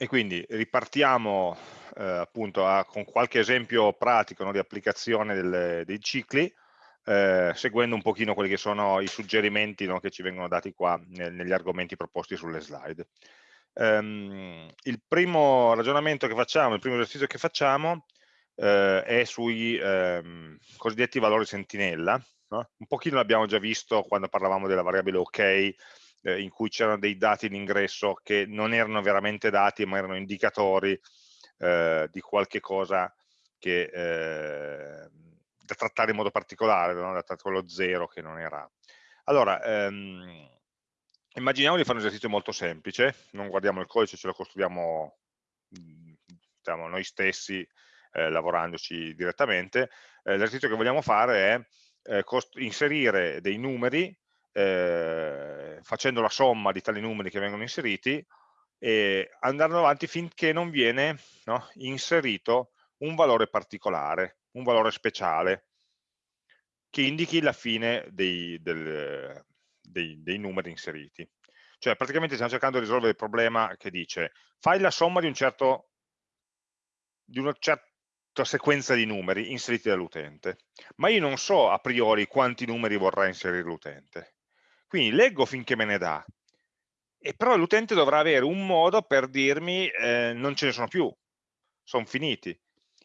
E quindi ripartiamo eh, appunto a, con qualche esempio pratico no, di applicazione delle, dei cicli, eh, seguendo un pochino quelli che sono i suggerimenti no, che ci vengono dati qua nel, negli argomenti proposti sulle slide. Um, il primo ragionamento che facciamo, il primo esercizio che facciamo eh, è sui ehm, cosiddetti valori sentinella. No? Un pochino l'abbiamo già visto quando parlavamo della variabile ok, eh, in cui c'erano dei dati in ingresso che non erano veramente dati ma erano indicatori eh, di qualche cosa che, eh, da trattare in modo particolare, no? da trattare quello zero che non era. Allora, ehm, immaginiamo di fare un esercizio molto semplice, non guardiamo il codice, ce lo costruiamo diciamo, noi stessi eh, lavorandoci direttamente. Eh, l'esercizio che vogliamo fare è eh, inserire dei numeri eh, facendo la somma di tali numeri che vengono inseriti e andando avanti finché non viene no, inserito un valore particolare, un valore speciale che indichi la fine dei, del, dei, dei numeri inseriti. Cioè praticamente stiamo cercando di risolvere il problema che dice fai la somma di, un certo, di una certa sequenza di numeri inseriti dall'utente, ma io non so a priori quanti numeri vorrà inserire l'utente. Quindi leggo finché me ne dà, e però l'utente dovrà avere un modo per dirmi eh, non ce ne sono più, sono finiti.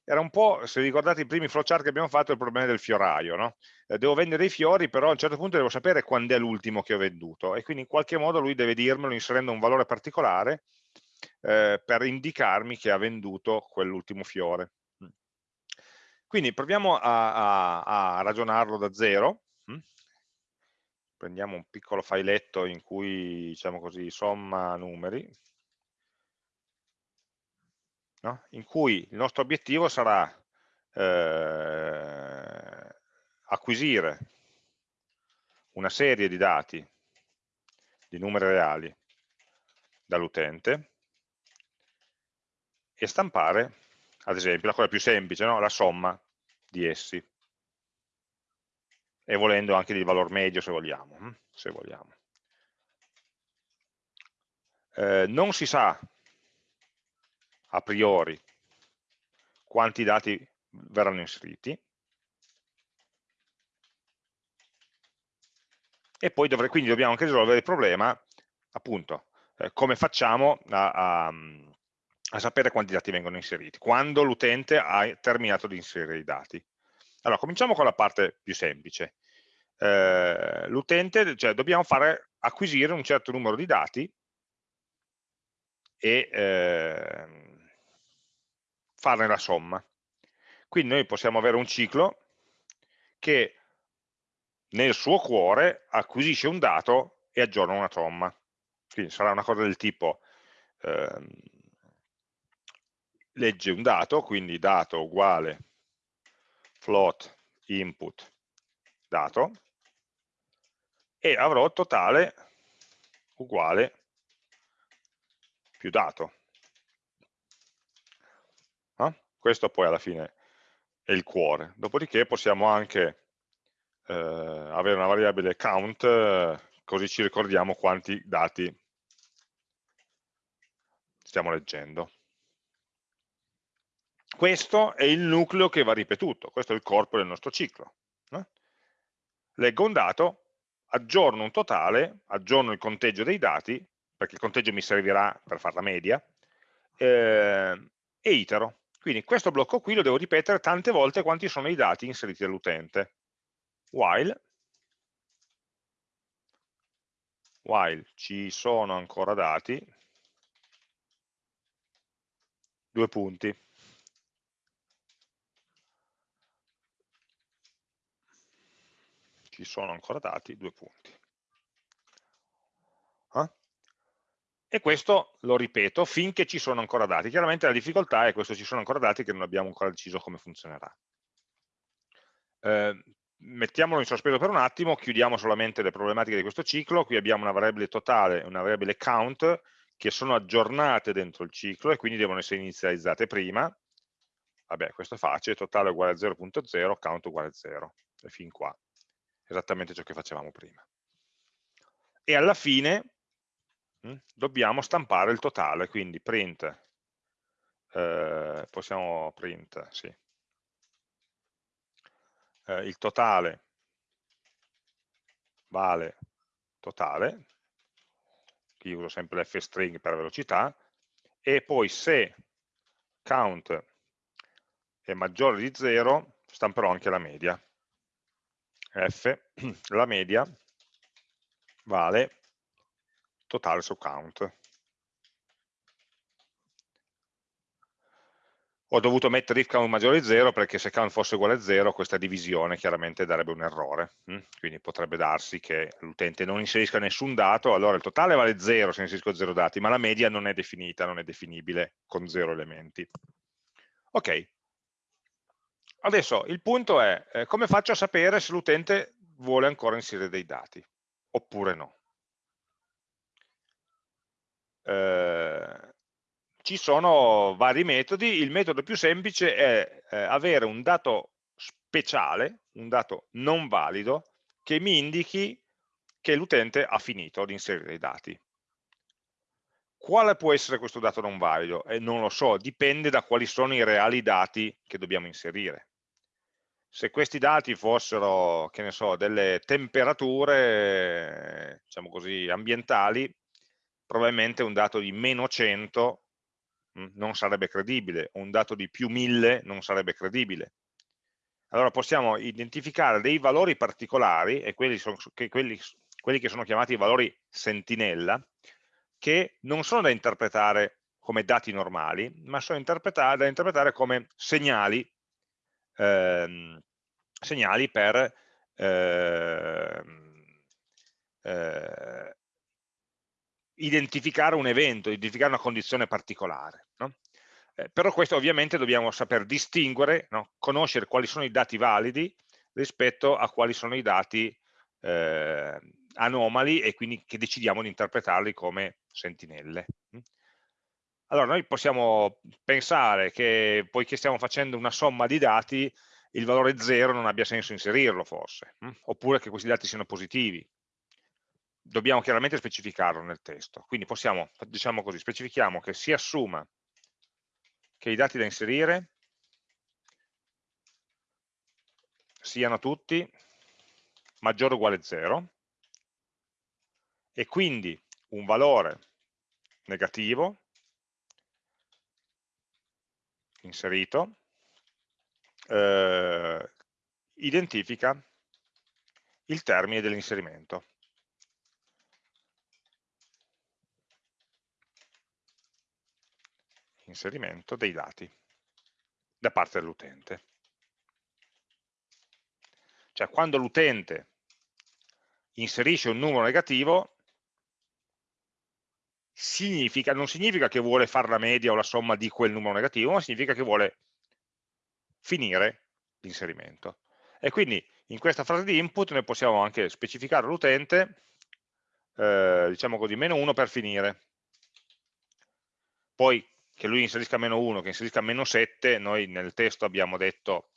Era un po', se ricordate i primi flowchart che abbiamo fatto, il problema del fioraio, no? eh, devo vendere i fiori, però a un certo punto devo sapere quando è l'ultimo che ho venduto, e quindi in qualche modo lui deve dirmelo inserendo un valore particolare eh, per indicarmi che ha venduto quell'ultimo fiore. Quindi proviamo a, a, a ragionarlo da zero, prendiamo un piccolo filetto in cui, diciamo così, somma numeri, no? in cui il nostro obiettivo sarà eh, acquisire una serie di dati, di numeri reali, dall'utente e stampare, ad esempio, la cosa più semplice, no? la somma di essi e volendo anche di valor medio se vogliamo. Hm, se vogliamo. Eh, non si sa a priori quanti dati verranno inseriti e poi dovrei, quindi dobbiamo anche risolvere il problema appunto eh, come facciamo a, a, a sapere quanti dati vengono inseriti quando l'utente ha terminato di inserire i dati allora, cominciamo con la parte più semplice. Eh, L'utente, cioè dobbiamo fare acquisire un certo numero di dati e eh, farne la somma. Quindi noi possiamo avere un ciclo che nel suo cuore acquisisce un dato e aggiorna una somma. Quindi sarà una cosa del tipo eh, legge un dato, quindi dato uguale float input dato e avrò totale uguale più dato. Eh? Questo poi alla fine è il cuore. Dopodiché possiamo anche eh, avere una variabile count, così ci ricordiamo quanti dati stiamo leggendo. Questo è il nucleo che va ripetuto, questo è il corpo del nostro ciclo. No? Leggo un dato, aggiorno un totale, aggiorno il conteggio dei dati, perché il conteggio mi servirà per fare la media, eh, e itero. Quindi questo blocco qui lo devo ripetere tante volte quanti sono i dati inseriti dall'utente. While, while ci sono ancora dati, due punti. Ci sono ancora dati, due punti. Eh? E questo lo ripeto finché ci sono ancora dati. Chiaramente la difficoltà è questo ci sono ancora dati che non abbiamo ancora deciso come funzionerà. Eh, mettiamolo in sospeso per un attimo, chiudiamo solamente le problematiche di questo ciclo, qui abbiamo una variabile totale e una variabile count che sono aggiornate dentro il ciclo e quindi devono essere inizializzate prima. Vabbè, questo è facile, totale uguale a 0.0, count uguale a 0, e fin qua esattamente ciò che facevamo prima. E alla fine mm, dobbiamo stampare il totale, quindi print, eh, possiamo print, sì, eh, il totale vale totale, qui uso sempre l'fstring per velocità, e poi se count è maggiore di 0 stamperò anche la media. F, la media vale totale su count. Ho dovuto mettere if count maggiore di 0 perché se count fosse uguale a 0 questa divisione chiaramente darebbe un errore. Hm? Quindi potrebbe darsi che l'utente non inserisca nessun dato, allora il totale vale 0 se inserisco 0 dati, ma la media non è definita, non è definibile con 0 elementi. Ok, adesso il punto è eh, come faccio a sapere se l'utente vuole ancora inserire dei dati oppure no. Eh, ci sono vari metodi, il metodo più semplice è eh, avere un dato speciale, un dato non valido, che mi indichi che l'utente ha finito di inserire i dati. Quale può essere questo dato non valido? Eh, non lo so, dipende da quali sono i reali dati che dobbiamo inserire. Se questi dati fossero, che ne so, delle temperature, diciamo così, ambientali, probabilmente un dato di meno 100 non sarebbe credibile, un dato di più 1000 non sarebbe credibile. Allora possiamo identificare dei valori particolari, e quelli, sono, che, quelli, quelli che sono chiamati valori sentinella, che non sono da interpretare come dati normali, ma sono da interpretare come segnali, ehm, segnali per ehm, eh, identificare un evento, identificare una condizione particolare. No? Eh, però questo ovviamente dobbiamo saper distinguere, no? conoscere quali sono i dati validi rispetto a quali sono i dati eh, anomali e quindi che decidiamo di interpretarli come sentinelle. Allora noi possiamo pensare che poiché stiamo facendo una somma di dati il valore 0 non abbia senso inserirlo forse, mm? oppure che questi dati siano positivi, dobbiamo chiaramente specificarlo nel testo. Quindi possiamo, diciamo così, specifichiamo che si assuma che i dati da inserire siano tutti maggiore o uguale a 0 e quindi un valore negativo inserito eh, identifica il termine dell'inserimento. inserimento dei dati da parte dell'utente. Cioè quando l'utente inserisce un numero negativo, significa, non significa che vuole fare la media o la somma di quel numero negativo, ma significa che vuole finire l'inserimento. E quindi in questa frase di input noi possiamo anche specificare all'utente, eh, diciamo così, meno 1 per finire. Poi che lui inserisca meno 1, che inserisca meno 7, noi nel testo abbiamo detto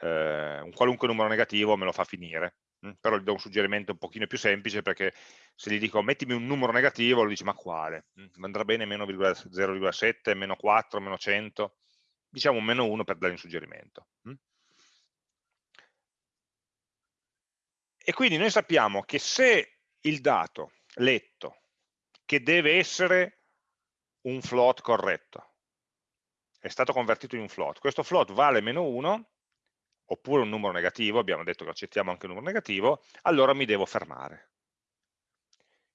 eh, un qualunque numero negativo me lo fa finire, però gli do un suggerimento un pochino più semplice perché se gli dico mettimi un numero negativo, lui dice ma quale? Andrà bene meno 0,7, meno 4, meno 100? Diciamo meno 1 per dare un suggerimento. E quindi noi sappiamo che se il dato letto, che deve essere un float corretto. È stato convertito in un float. Questo float vale meno 1, oppure un numero negativo, abbiamo detto che accettiamo anche un numero negativo, allora mi devo fermare.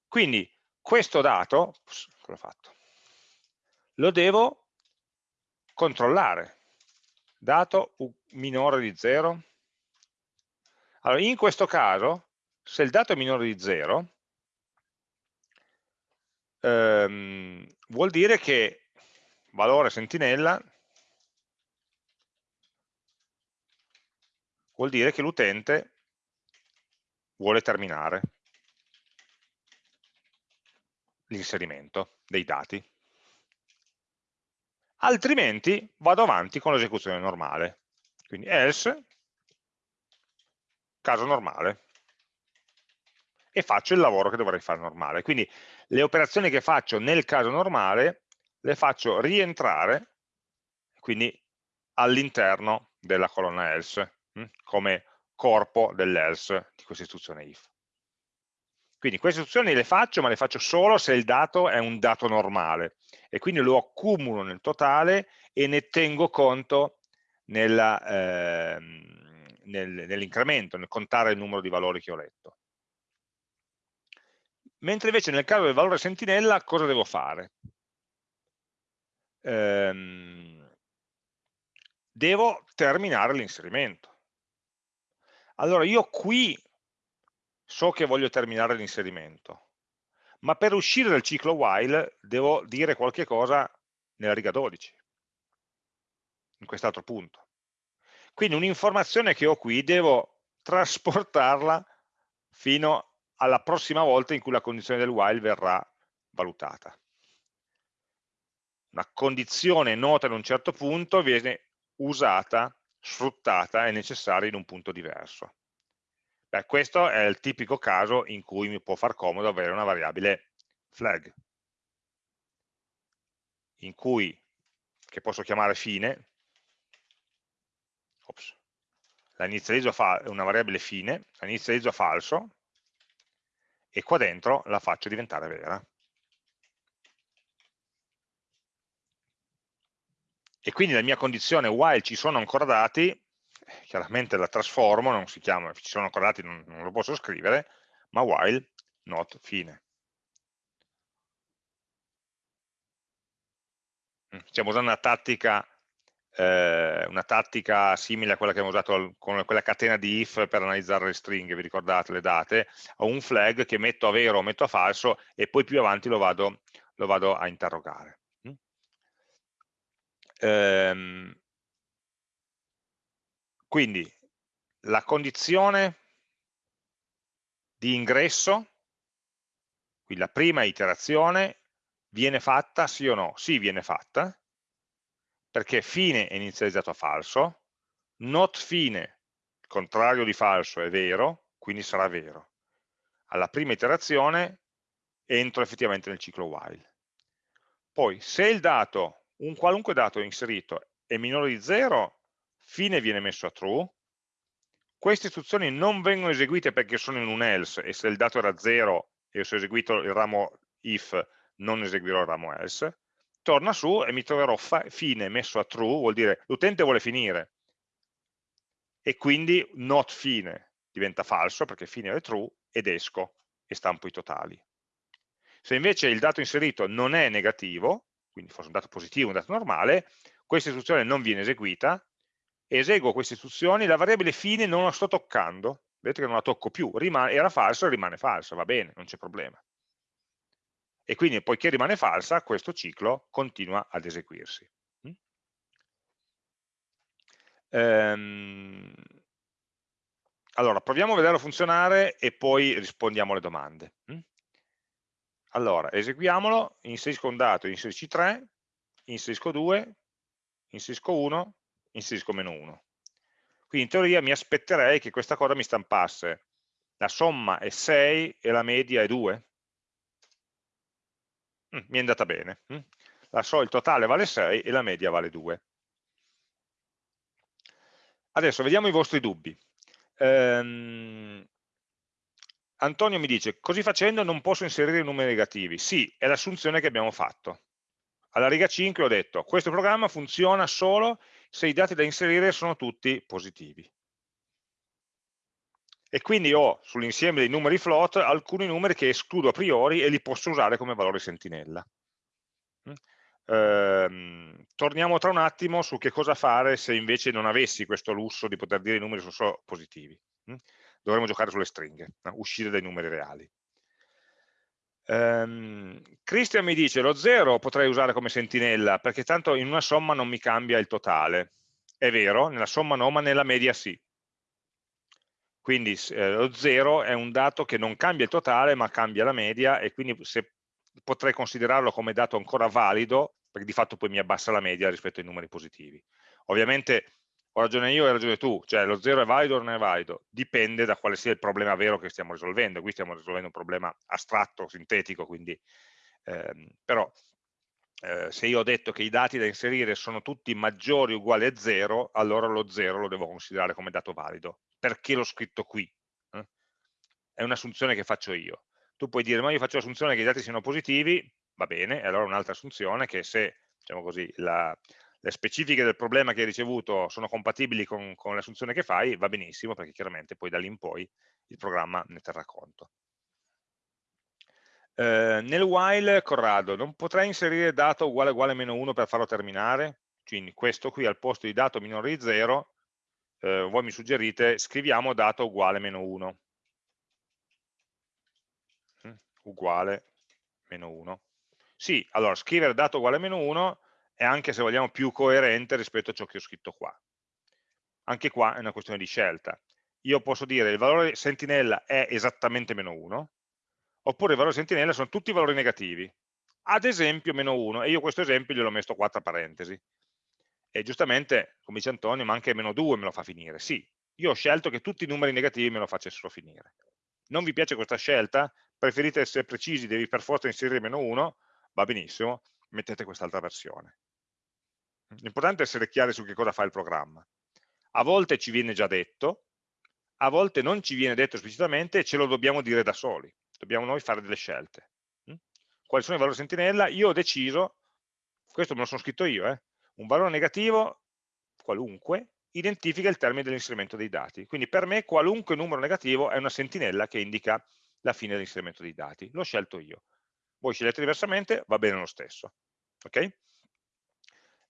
Quindi questo dato, cosa ho fatto? Lo devo controllare. Dato minore di 0. Allora, in questo caso, se il dato è minore di 0, ehm, vuol dire che valore sentinella vuol dire che l'utente vuole terminare l'inserimento dei dati. Altrimenti vado avanti con l'esecuzione normale. Quindi else, caso normale. e faccio il lavoro che dovrei fare normale. Quindi le operazioni che faccio nel caso normale le faccio rientrare, quindi all'interno della colonna else, come corpo dell'else di questa istruzione if. Quindi queste istruzioni le faccio, ma le faccio solo se il dato è un dato normale e quindi lo accumulo nel totale e ne tengo conto nel, nell'incremento, nel contare il numero di valori che ho letto. Mentre invece nel caso del valore sentinella cosa devo fare? Ehm, devo terminare l'inserimento. Allora io qui so che voglio terminare l'inserimento, ma per uscire dal ciclo while devo dire qualche cosa nella riga 12, in quest'altro punto. Quindi un'informazione che ho qui devo trasportarla fino alla prossima volta in cui la condizione del while verrà valutata. Una condizione nota in un certo punto viene usata, sfruttata e necessaria in un punto diverso. Beh, questo è il tipico caso in cui mi può far comodo avere una variabile flag, in cui, che posso chiamare fine, ops, la inizializzo a una variabile fine, la inizializzo falso, e qua dentro la faccio diventare vera. E quindi la mia condizione while ci sono ancora dati chiaramente la trasformo, non si chiama, ci sono ancora dati, non, non lo posso scrivere, ma while not fine. Mm, stiamo usando una tattica, eh, una tattica simile a quella che abbiamo usato con quella catena di if per analizzare le stringhe, vi ricordate le date? Ho un flag che metto a vero o metto a falso e poi più avanti lo vado, lo vado a interrogare. Ehm, quindi la condizione di ingresso, quindi la prima iterazione, viene fatta sì o no? Sì, viene fatta, perché fine è inizializzato a falso, not fine, contrario di falso è vero, quindi sarà vero. Alla prima iterazione entro effettivamente nel ciclo while. Poi, se il dato, un qualunque dato inserito è minore di 0, fine viene messo a true, queste istruzioni non vengono eseguite perché sono in un else e se il dato era 0 e se ho eseguito il ramo if non eseguirò il ramo else, torna su e mi troverò fine messo a true, vuol dire l'utente vuole finire. E quindi not fine diventa falso perché fine è true ed esco e stampo i totali. Se invece il dato inserito non è negativo, quindi fosse un dato positivo, un dato normale, questa istruzione non viene eseguita eseguo queste istruzioni, la variabile fine non la sto toccando, vedete che non la tocco più, rimane, era falsa, rimane falsa, va bene, non c'è problema. E quindi poiché rimane falsa, questo ciclo continua ad eseguirsi. Mm? Ehm, allora, proviamo a vederlo funzionare e poi rispondiamo alle domande. Mm? Allora, eseguiamolo, inserisco un dato, inserisci 3, inserisco 2, inserisco 1, inserisco meno 1. Quindi in teoria mi aspetterei che questa cosa mi stampasse la somma è 6 e la media è 2. Mm, mi è andata bene. Mm. La so, il totale vale 6 e la media vale 2. Adesso vediamo i vostri dubbi. Ehm, Antonio mi dice, così facendo non posso inserire numeri negativi. Sì, è l'assunzione che abbiamo fatto. Alla riga 5 ho detto, questo programma funziona solo se i dati da inserire sono tutti positivi. E quindi ho sull'insieme dei numeri float alcuni numeri che escludo a priori e li posso usare come valore sentinella. Mm? Ehm, torniamo tra un attimo su che cosa fare se invece non avessi questo lusso di poter dire i numeri sono solo positivi. Mm? Dovremmo giocare sulle stringhe, no? uscire dai numeri reali. Um, Christian mi dice lo 0 potrei usare come sentinella perché tanto in una somma non mi cambia il totale. È vero, nella somma no, ma nella media sì. Quindi eh, lo 0 è un dato che non cambia il totale ma cambia la media e quindi se, potrei considerarlo come dato ancora valido perché di fatto poi mi abbassa la media rispetto ai numeri positivi. Ovviamente ho ragione io, hai ragione tu, cioè lo 0 è valido o non è valido, dipende da quale sia il problema vero che stiamo risolvendo, qui stiamo risolvendo un problema astratto, sintetico, quindi, ehm, però eh, se io ho detto che i dati da inserire sono tutti maggiori o uguali a 0, allora lo 0 lo devo considerare come dato valido. Perché l'ho scritto qui? Eh? È un'assunzione che faccio io. Tu puoi dire, ma io faccio l'assunzione che i dati siano positivi, va bene, e allora un'altra assunzione che se, diciamo così, la, le specifiche del problema che hai ricevuto sono compatibili con, con l'assunzione che fai, va benissimo, perché chiaramente poi da lì in poi il programma ne terrà conto. Eh, nel while, Corrado, non potrei inserire dato uguale uguale meno 1 per farlo terminare? Quindi questo qui al posto di dato minore di 0, eh, voi mi suggerite, scriviamo dato uguale meno 1. Mm, uguale meno 1. Sì, allora scrivere dato uguale meno 1 è anche se vogliamo più coerente rispetto a ciò che ho scritto qua. Anche qua è una questione di scelta. Io posso dire il valore sentinella è esattamente meno 1, oppure i valori sentinella sono tutti valori negativi, ad esempio meno 1, e io questo esempio gliel'ho messo qua tra parentesi. E giustamente, come dice Antonio, ma anche meno 2 me lo fa finire. Sì, io ho scelto che tutti i numeri negativi me lo facessero finire. Non vi piace questa scelta? Preferite essere precisi, devi per forza inserire meno 1? Va benissimo, mettete quest'altra versione. L'importante è essere chiari su che cosa fa il programma. A volte ci viene già detto, a volte non ci viene detto esplicitamente e ce lo dobbiamo dire da soli. Dobbiamo noi fare delle scelte. Mm? Quali sono i valori sentinella? Io ho deciso, questo me lo sono scritto io, eh, un valore negativo, qualunque, identifica il termine dell'inserimento dei dati. Quindi per me qualunque numero negativo è una sentinella che indica la fine dell'inserimento dei dati. L'ho scelto io. Voi scegliete diversamente, va bene lo stesso. Ok?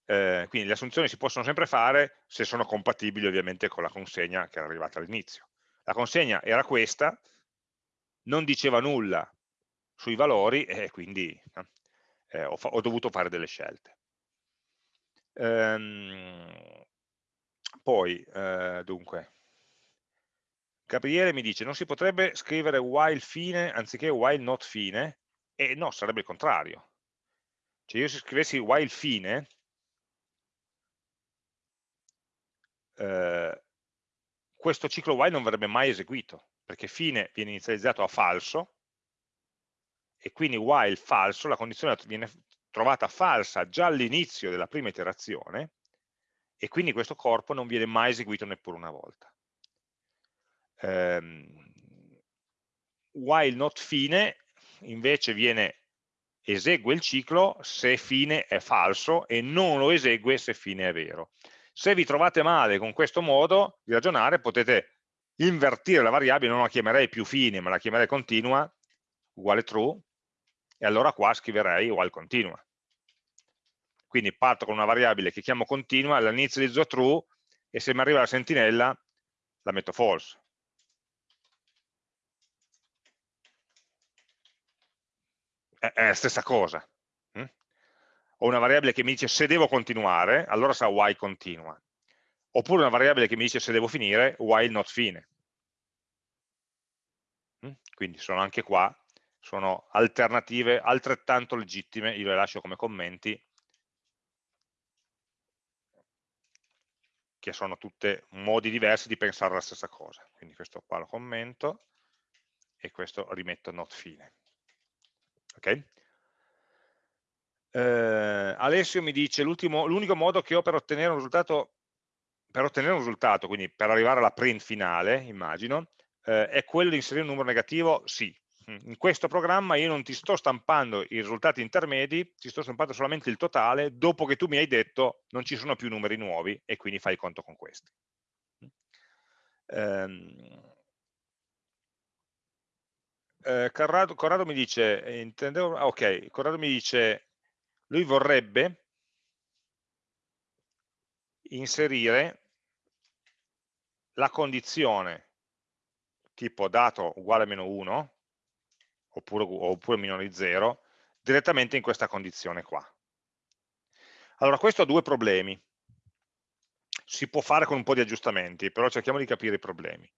Eh, quindi le assunzioni si possono sempre fare se sono compatibili ovviamente con la consegna che era arrivata all'inizio. La consegna era questa, non diceva nulla sui valori e quindi eh, ho, ho, dovuto fare delle scelte. Ehm, poi, eh, dunque, Gabriele mi dice non si potrebbe scrivere while fine anziché while not fine? E no, sarebbe il contrario. Cioè io se scrivessi while fine, eh, questo ciclo while non verrebbe mai eseguito, perché fine viene inizializzato a falso, e quindi while falso, la condizione viene trovata falsa già all'inizio della prima iterazione, e quindi questo corpo non viene mai eseguito neppure una volta. Um, while not fine invece viene esegue il ciclo se fine è falso e non lo esegue se fine è vero. Se vi trovate male con questo modo di ragionare potete invertire la variabile, non la chiamerei più fine ma la chiamerei continua, uguale true, e allora qua scriverei uguale continua. Quindi parto con una variabile che chiamo continua, l'inizializzo true e se mi arriva la sentinella la metto false. È la stessa cosa ho una variabile che mi dice se devo continuare, allora sarà while continua. Oppure una variabile che mi dice se devo finire, while not fine. Mm? Quindi sono anche qua, sono alternative altrettanto legittime, io le lascio come commenti, che sono tutte modi diversi di pensare alla stessa cosa. Quindi questo qua lo commento e questo rimetto not fine. Ok? Eh, Alessio mi dice l'unico modo che ho per ottenere un risultato, per ottenere un risultato, quindi per arrivare alla print finale, immagino, eh, è quello di inserire un numero negativo? Sì. In questo programma io non ti sto stampando i risultati intermedi, ti sto stampando solamente il totale dopo che tu mi hai detto non ci sono più numeri nuovi e quindi fai conto con questi. Um, eh, Corrado, Corrado, mi dice, intendevo, ok, Corrado mi dice lui vorrebbe inserire la condizione tipo dato uguale a meno 1 oppure, oppure minore di 0 direttamente in questa condizione qua. Allora questo ha due problemi. Si può fare con un po' di aggiustamenti, però cerchiamo di capire i problemi.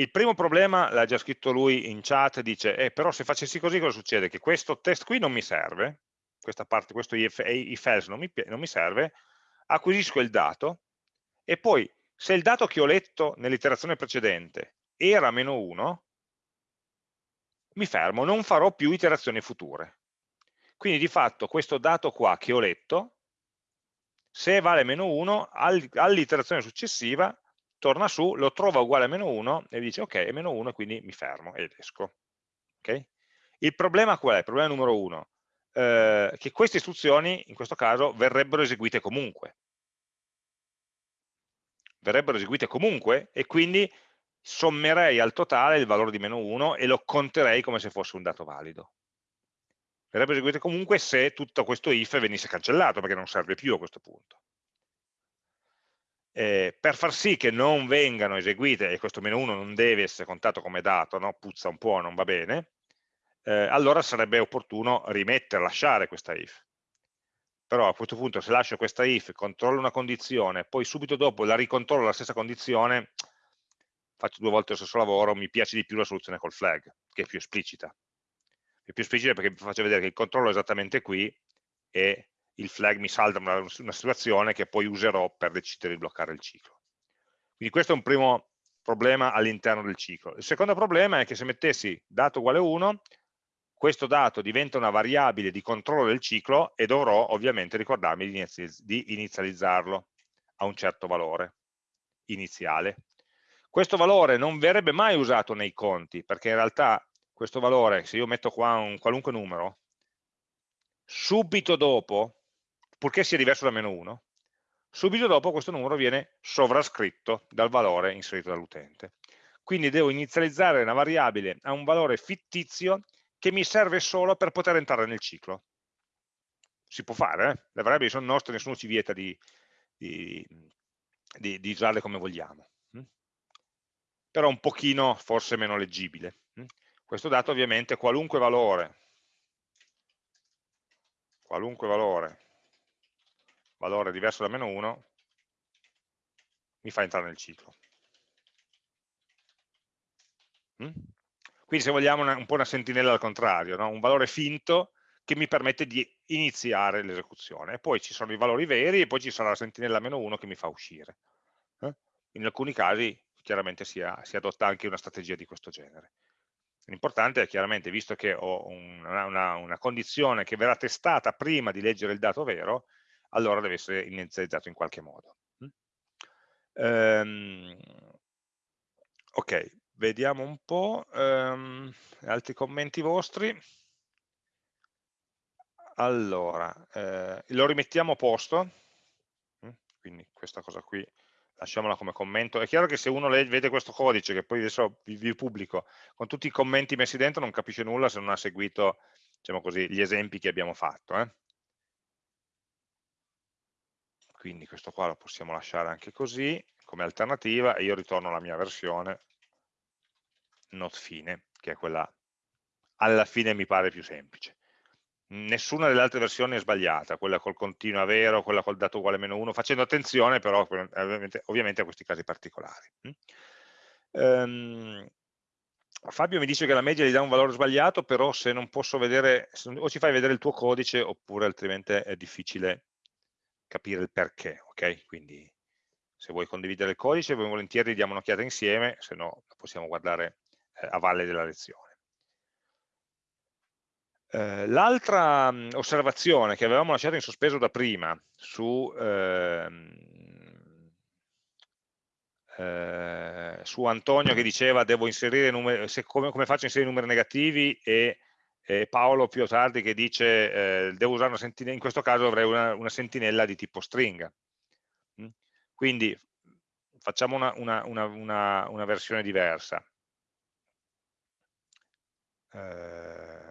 Il primo problema, l'ha già scritto lui in chat, dice, eh, però se facessi così cosa succede? Che questo test qui non mi serve, questa parte, questo if, else non mi, non mi serve, acquisisco il dato e poi se il dato che ho letto nell'iterazione precedente era meno 1, mi fermo, non farò più iterazioni future. Quindi di fatto questo dato qua che ho letto, se vale meno 1, all'iterazione successiva torna su, lo trova uguale a meno 1 e dice ok, è meno 1 quindi mi fermo ed esco. Okay? Il problema qual è? Il problema numero 1, eh, che queste istruzioni in questo caso verrebbero eseguite comunque. Verrebbero eseguite comunque e quindi sommerei al totale il valore di meno 1 e lo conterei come se fosse un dato valido. Verrebbe eseguito comunque se tutto questo if venisse cancellato, perché non serve più a questo punto. Eh, per far sì che non vengano eseguite, e questo meno 1 non deve essere contato come dato, no? puzza un po', non va bene, eh, allora sarebbe opportuno rimettere, lasciare questa if. Però a questo punto se lascio questa if, controllo una condizione, poi subito dopo la ricontrollo la stessa condizione, faccio due volte lo stesso lavoro, mi piace di più la soluzione col flag, che è più esplicita. È più esplicita perché vi faccio vedere che il controllo è esattamente qui e il flag mi salta una, una situazione che poi userò per decidere di bloccare il ciclo. Quindi questo è un primo problema all'interno del ciclo. Il secondo problema è che se mettessi dato uguale 1, questo dato diventa una variabile di controllo del ciclo e dovrò ovviamente ricordarmi di inizializzarlo a un certo valore iniziale. Questo valore non verrebbe mai usato nei conti, perché in realtà questo valore, se io metto qua un qualunque numero, subito dopo, purché sia diverso da meno 1, subito dopo questo numero viene sovrascritto dal valore inserito dall'utente. Quindi devo inizializzare una variabile a un valore fittizio che mi serve solo per poter entrare nel ciclo. Si può fare, eh? le variabili sono nostre, nessuno ci vieta di, di, di, di usarle come vogliamo però un pochino forse meno leggibile. Mm? Questo dato ovviamente qualunque valore, qualunque valore, valore diverso da meno 1, mi fa entrare nel ciclo. Mm? Quindi se vogliamo una, un po' una sentinella al contrario, no? un valore finto che mi permette di iniziare l'esecuzione. E poi ci sono i valori veri e poi ci sarà la sentinella meno 1 che mi fa uscire. Eh? In alcuni casi chiaramente si, ha, si adotta anche una strategia di questo genere. L'importante è chiaramente, visto che ho una, una, una, condizione che verrà testata prima di leggere il dato vero, allora deve essere inizializzato in qualche modo. Um, ok, vediamo un po' um, altri commenti vostri. Allora, eh, lo rimettiamo a posto, quindi questa cosa qui lasciamola come commento. È chiaro che se uno vede questo codice, che poi adesso vi, vi, pubblico, con tutti i commenti messi dentro non capisce nulla se non ha seguito diciamo così, gli esempi che abbiamo fatto. Eh? Quindi questo qua lo possiamo lasciare anche così, come alternativa, e io ritorno alla mia versione not fine, che è quella alla fine mi pare più semplice nessuna delle altre versioni è sbagliata, quella col continua vero, quella col dato uguale meno 1, facendo attenzione però ovviamente, ovviamente a questi casi particolari. Um, Fabio mi dice che la media gli dà un valore sbagliato, però se non posso vedere, o ci fai vedere il tuo codice oppure altrimenti è difficile capire il perché, ok? Quindi se vuoi condividere il codice, volentieri diamo un'occhiata insieme, se no possiamo guardare eh, a valle della lezione. Eh, L'altra osservazione che avevamo lasciato in sospeso da prima su, ehm, eh, su Antonio che diceva devo inserire numeri, se, come, come, faccio a inserire numeri negativi e, e Paolo più tardi che dice eh, devo usare una sentinella, in questo caso avrei una, una sentinella di tipo stringa. Mm? Quindi facciamo una, una, una versione diversa. Eh,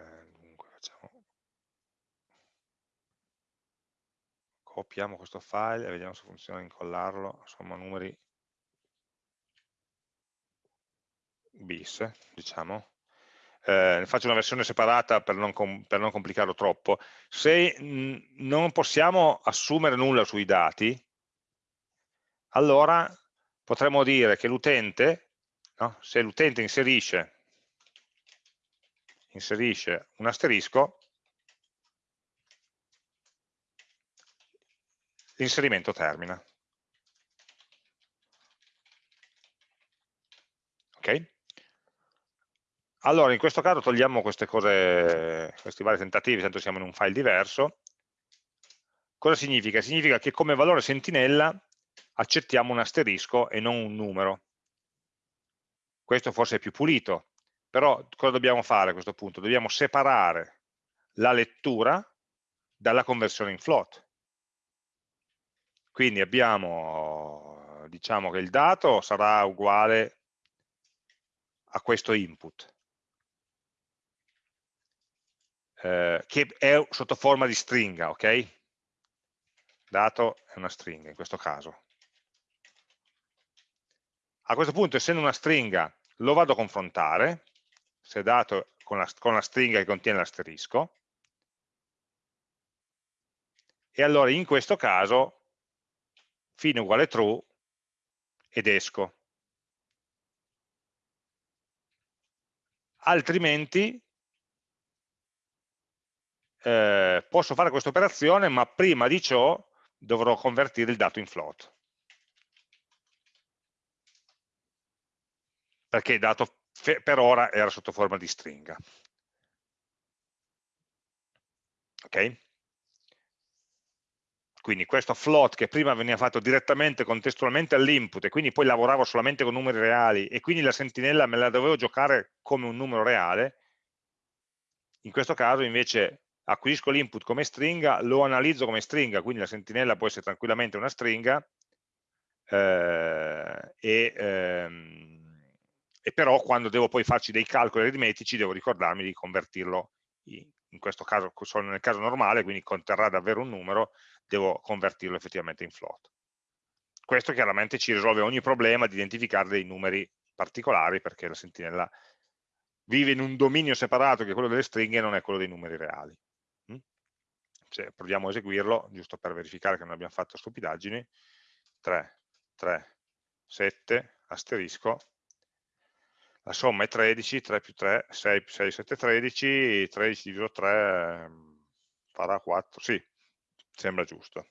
copiamo questo file e vediamo se funziona incollarlo, insomma numeri bis, diciamo eh, faccio una versione separata per non, per non complicarlo troppo, se non possiamo assumere nulla sui dati, allora potremmo dire che l'utente, no? se l'utente inserisce, inserisce un asterisco, l'inserimento termina. Okay? Allora, in questo caso togliamo queste cose, questi vari tentativi, tanto siamo in un file diverso. Cosa significa? Significa che come valore sentinella accettiamo un asterisco e non un numero. Questo forse è più pulito, però cosa dobbiamo fare a questo punto? Dobbiamo separare la lettura dalla conversione in float. Quindi abbiamo, diciamo che il dato sarà uguale a questo input, eh, che è sotto forma di stringa, ok? Dato è una stringa in questo caso. A questo punto, essendo una stringa, lo vado a confrontare, se dato con la, con la stringa che contiene l'asterisco, e allora in questo caso fine uguale true ed esco. Altrimenti eh, posso fare questa operazione, ma prima di ciò dovrò convertire il dato in float. Perché il dato per ora era sotto forma di stringa. Ok? Quindi questo float che prima veniva fatto direttamente contestualmente all'input e quindi poi lavoravo solamente con numeri reali e quindi la sentinella me la dovevo giocare come un numero reale, in questo caso invece acquisisco l'input come stringa, lo analizzo come stringa, quindi la sentinella può essere tranquillamente una stringa, eh, e, ehm, e, però quando devo poi farci dei calcoli aritmetici devo ricordarmi di convertirlo, in, questo caso solo nel caso normale, quindi conterrà davvero un numero, devo convertirlo effettivamente in float. Questo chiaramente ci risolve ogni problema di identificare dei numeri particolari perché la sentinella vive in un dominio separato che è quello delle stringhe e non è quello dei numeri reali. Cioè, proviamo a eseguirlo, giusto per verificare che non abbiamo fatto stupidaggini. 3, 3, 7, asterisco, la somma è 13, 3 più 3, 6, 6, 7, 13, 13 diviso 3 farà 4, sì, sembra giusto.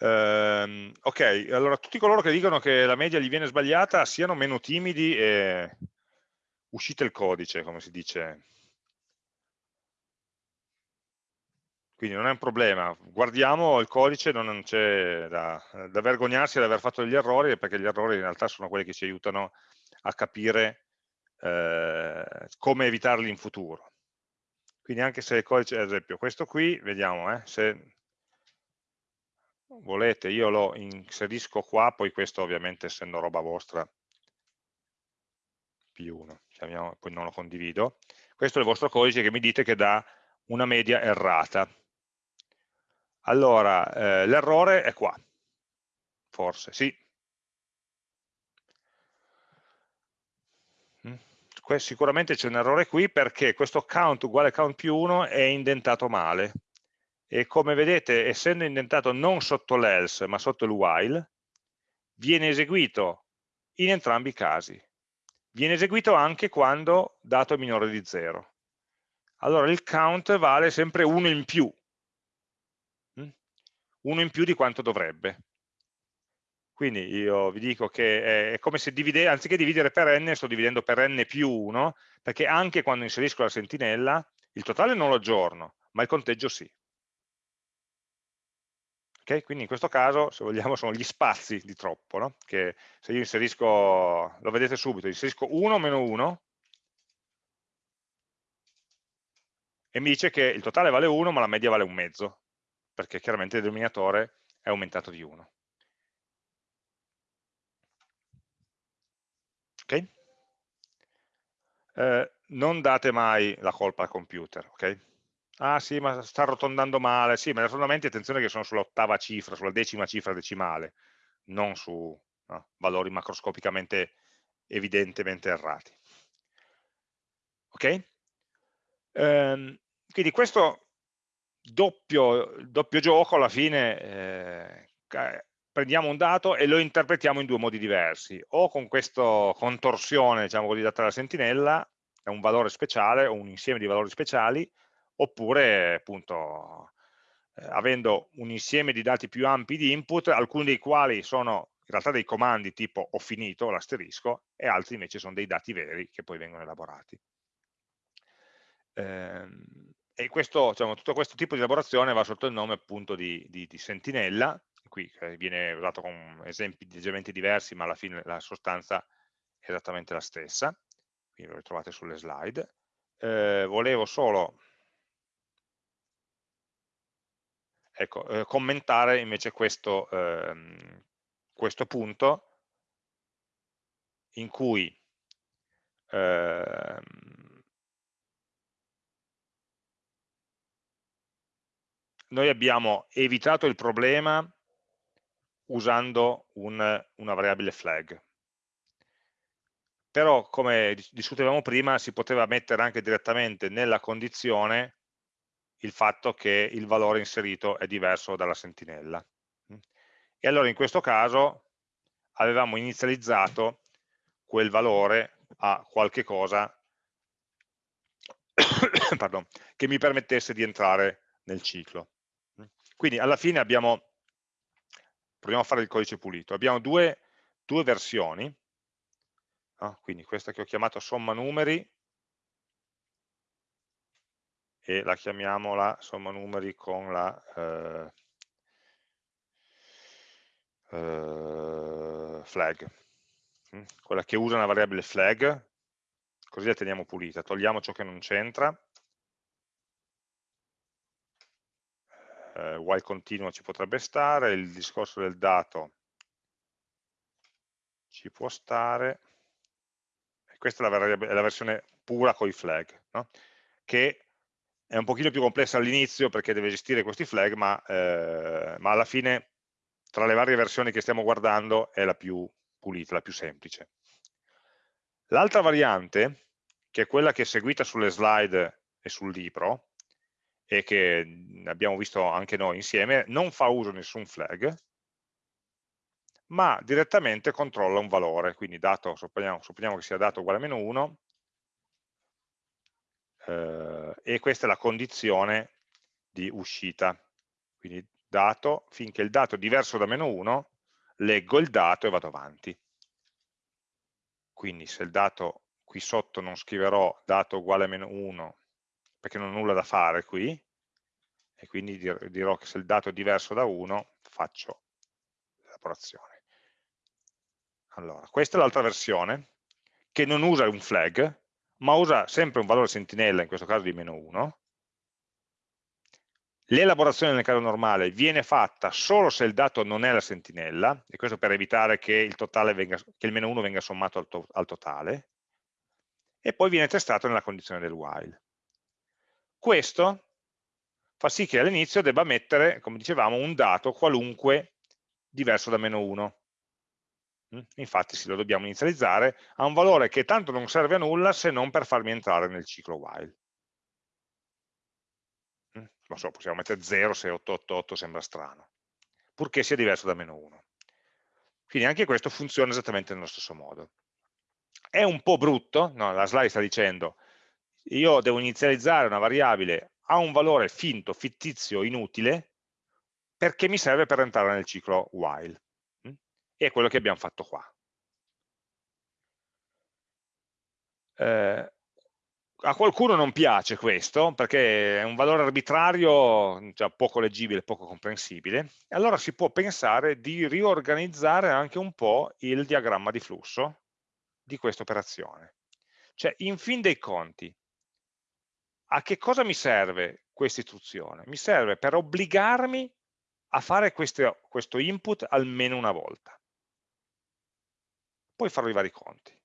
Ehm, ok, allora tutti coloro che dicono che la media gli viene sbagliata siano meno timidi e uscite il codice, come si dice. Quindi non è un problema, guardiamo il codice, non c'è da, da, vergognarsi di aver fatto degli errori, perché gli errori in realtà sono quelli che ci aiutano a capire eh, come evitarli in futuro. Quindi anche se il codice, ad esempio questo qui, vediamo, eh, se volete io lo inserisco qua, poi questo ovviamente essendo roba vostra, più 1, chiamiamo, poi non lo condivido, questo è il vostro codice che mi dite che dà una media errata. Allora, eh, l'errore è qua, forse, sì, sicuramente c'è un errore qui perché questo count uguale count più 1 è indentato male. E come vedete essendo indentato non sotto l'else ma sotto il while viene eseguito in entrambi i casi. Viene eseguito anche quando dato è minore di 0 allora il count vale sempre 1 in più. 1 mm? in più di quanto dovrebbe quindi io vi dico che è come se divide, anziché dividere per n, sto dividendo per n più 1, perché anche quando inserisco la sentinella, il totale non lo aggiorno, ma il conteggio sì. Okay? Quindi in questo caso, se vogliamo, sono gli spazi di troppo, no? che se io inserisco, lo vedete subito, inserisco 1 meno 1, e mi dice che il totale vale 1, ma la media vale un mezzo, perché chiaramente il denominatore è aumentato di 1. ok? Eh, non date mai la colpa al computer, ok? Ah sì, ma sta arrotondando male, sì, ma gli arrotondamenti attenzione che sono sull'ottava cifra, sulla decima cifra decimale, non su no, valori macroscopicamente evidentemente errati. Ok? Ehm, quindi questo doppio, doppio, gioco alla fine eh, prendiamo un dato e lo interpretiamo in due modi diversi, o con questa contorsione, diciamo così, data dalla sentinella, è un valore speciale o un insieme di valori speciali, oppure appunto eh, avendo un insieme di dati più ampi di input, alcuni dei quali sono in realtà dei comandi tipo ho finito, l'asterisco, e altri invece sono dei dati veri che poi vengono elaborati. Ehm, e questo, diciamo, tutto questo tipo di elaborazione va sotto il nome appunto di, di, di sentinella, qui viene usato con esempi leggermente diversi, ma alla fine la sostanza è esattamente la stessa, quindi lo trovate sulle slide. Eh, volevo solo ecco, eh, commentare invece questo, ehm, questo punto in cui noi abbiamo evitato il problema usando un, una variabile flag. Però, come discutevamo prima, si poteva mettere anche direttamente nella condizione il fatto che il valore inserito è diverso dalla sentinella. E allora in questo caso avevamo inizializzato quel valore a qualche cosa pardon, che mi permettesse di entrare nel ciclo. Quindi alla fine abbiamo, proviamo a fare il codice pulito, abbiamo due, due versioni, no? quindi questa che ho chiamato somma numeri e la chiamiamo la somma numeri con la eh, eh, flag, mm? quella che usa una variabile flag, così la teniamo pulita, togliamo ciò che non c'entra, eh, while continuo ci potrebbe stare, il discorso del dato ci può stare, e questa è la, è la versione pura con i flag, no? che è un pochino più complessa all'inizio perché deve gestire questi flag, ma, eh, ma, alla fine tra le varie versioni che stiamo guardando è la più pulita, la più semplice. L'altra variante, che è quella che è seguita sulle slide e sul libro, e che abbiamo visto anche noi insieme, non fa uso nessun flag, ma direttamente controlla un valore, quindi dato, supponiamo, supponiamo che sia dato uguale a meno 1, eh, e questa è la condizione di uscita. Quindi dato, finché il dato è diverso da meno 1, leggo il dato e vado avanti. Quindi se il dato qui sotto non scriverò dato uguale a meno 1 perché non ho nulla da fare qui, e quindi dirò che se il dato è diverso da 1 faccio l'elaborazione. Allora, questa è l'altra versione, che non usa un flag, ma usa sempre un valore sentinella, in questo caso di meno 1. L'elaborazione nel caso normale viene fatta solo se il dato non è la sentinella, e questo per evitare che il, venga, che il meno 1 venga sommato al, to al totale, e poi viene testato nella condizione del while. Questo fa sì che all'inizio debba mettere, come dicevamo, un dato qualunque diverso da meno 1. Mm? Infatti se lo dobbiamo inizializzare a un valore che tanto non serve a nulla se non per farmi entrare nel ciclo while. Mm? so, possiamo mettere 0 se 888 sembra strano, purché sia diverso da meno 1. Quindi anche questo funziona esattamente nello stesso modo. È un po' brutto, no, la slide sta dicendo, io devo inizializzare una variabile a un valore finto, fittizio, inutile, perché mi serve per entrare nel ciclo while e è quello che abbiamo fatto qua. Eh, a qualcuno non piace questo perché è un valore arbitrario, cioè poco leggibile, poco comprensibile, allora si può pensare di riorganizzare anche un po' il diagramma di flusso di questa operazione. Cioè, in fin dei conti, a che cosa mi serve questa istruzione? Mi serve per obbligarmi a fare questo, questo input almeno una volta poi farò i vari conti.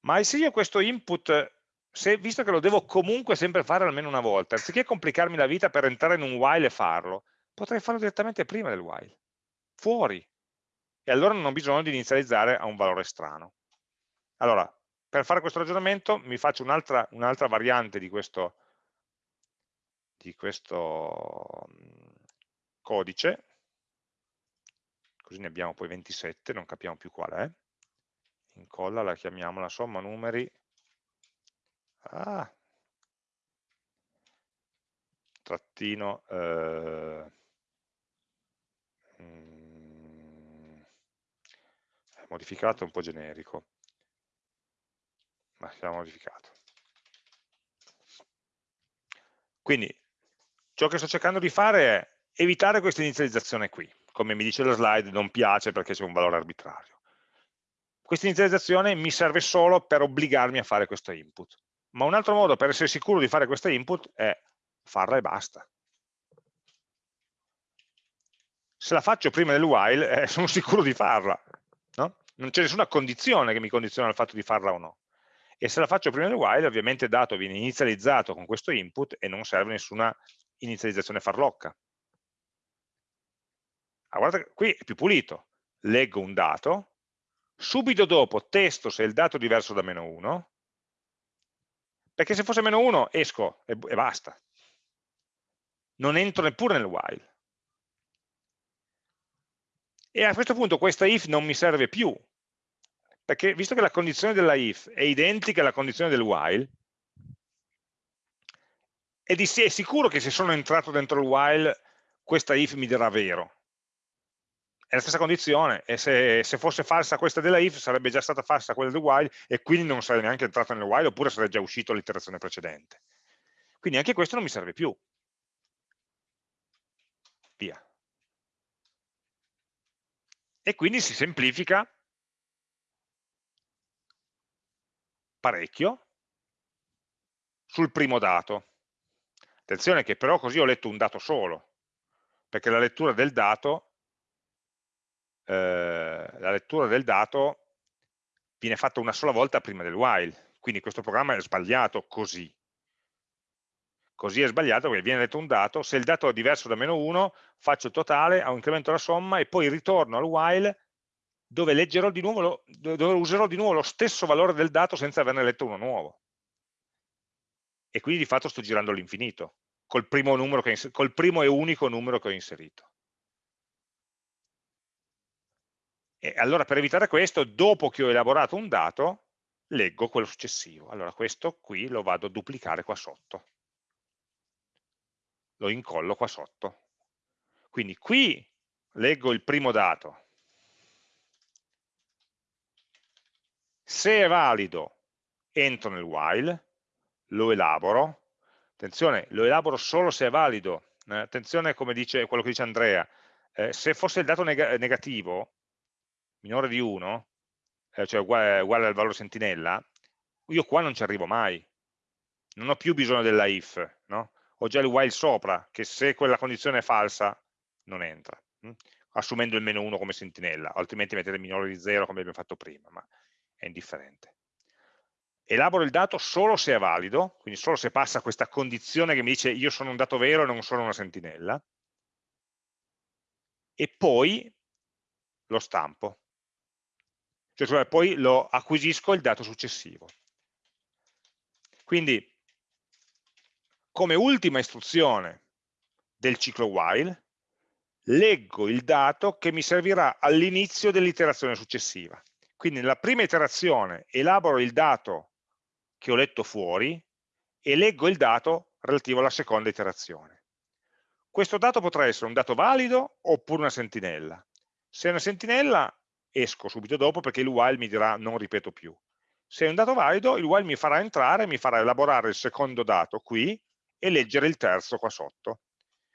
Ma se io questo input, se, visto che lo devo comunque sempre fare almeno una volta, anziché complicarmi la vita per entrare in un while e farlo, potrei farlo direttamente prima del while, fuori. E allora non ho bisogno di inizializzare a un valore strano. Allora, per fare questo ragionamento mi faccio un'altra un variante di questo, di questo mm, codice, così ne abbiamo poi 27, non capiamo più qual è. Incolla la chiamiamo la somma numeri. Ah, trattino eh, mm, modificato un po' generico, ma siamo modificato. Quindi ciò che sto cercando di fare è evitare questa inizializzazione qui, come mi dice la slide non piace perché c'è un valore arbitrario. Questa inizializzazione mi serve solo per obbligarmi a fare questo input, ma un altro modo per essere sicuro di fare questo input è farla e basta. Se la faccio prima del while, eh, sono sicuro di farla. No? Non c'è nessuna condizione che mi condiziona il fatto di farla o no. E se la faccio prima del while, ovviamente il dato viene inizializzato con questo input e non serve nessuna inizializzazione farlocca. Ah, guarda, qui è più pulito. Leggo un dato, subito dopo testo se il dato è diverso da meno 1, perché se fosse meno 1 esco e, e basta. Non entro neppure nel while. E a questo punto questa if non mi serve più, perché visto che la condizione della if è identica alla condizione del while, è, di, è sicuro che se sono entrato dentro il while questa if mi dirà vero. È la stessa condizione, e se, se, fosse falsa questa della if sarebbe già stata falsa quella del while e quindi non sarei neanche entrato nel while oppure sarebbe già uscito l'iterazione precedente. Quindi anche questo non mi serve più. Via. E quindi si semplifica parecchio sul primo dato. Attenzione che però così ho letto un dato solo, perché la lettura del dato, eh, la lettura del dato viene fatta una sola volta prima del while, quindi questo programma è sbagliato così. Così è sbagliato perché viene letto un dato, se il dato è diverso da meno 1, faccio il totale, incremento la somma e poi ritorno al while dove, di nuovo, dove userò di nuovo lo stesso valore del dato senza averne letto uno nuovo. E quindi di fatto sto girando all'infinito, col, col primo e unico numero che ho inserito. E allora per evitare questo, dopo che ho elaborato un dato, leggo quello successivo. Allora questo qui lo vado a duplicare qua sotto. Lo incollo qua sotto. Quindi qui leggo il primo dato, Se è valido, entro nel while, lo elaboro. Attenzione, lo elaboro solo se è valido. Eh, attenzione come dice quello che dice Andrea. Eh, se fosse il dato neg negativo, minore di 1, eh, cioè uguale, uguale al valore sentinella, io qua non ci arrivo mai. Non ho più bisogno della if, no? ho già il while sopra, che se quella condizione è falsa non entra, hm? assumendo il meno 1 come sentinella, altrimenti mettere minore di 0 come abbiamo fatto prima. Ma è indifferente. Elaboro il dato solo se è valido, quindi solo se passa questa condizione che mi dice io sono un dato vero e non sono una sentinella, e poi lo stampo, cioè poi lo acquisisco il dato successivo. Quindi, come ultima istruzione del ciclo while, leggo il dato che mi servirà all'inizio dell'iterazione successiva. Quindi nella prima iterazione elaboro il dato che ho letto fuori e leggo il dato relativo alla seconda iterazione. Questo dato potrà essere un dato valido oppure una sentinella. Se è una sentinella esco subito dopo perché il while mi dirà non ripeto più. Se è un dato valido, il while mi farà entrare, mi farà elaborare il secondo dato qui e leggere il terzo qua sotto.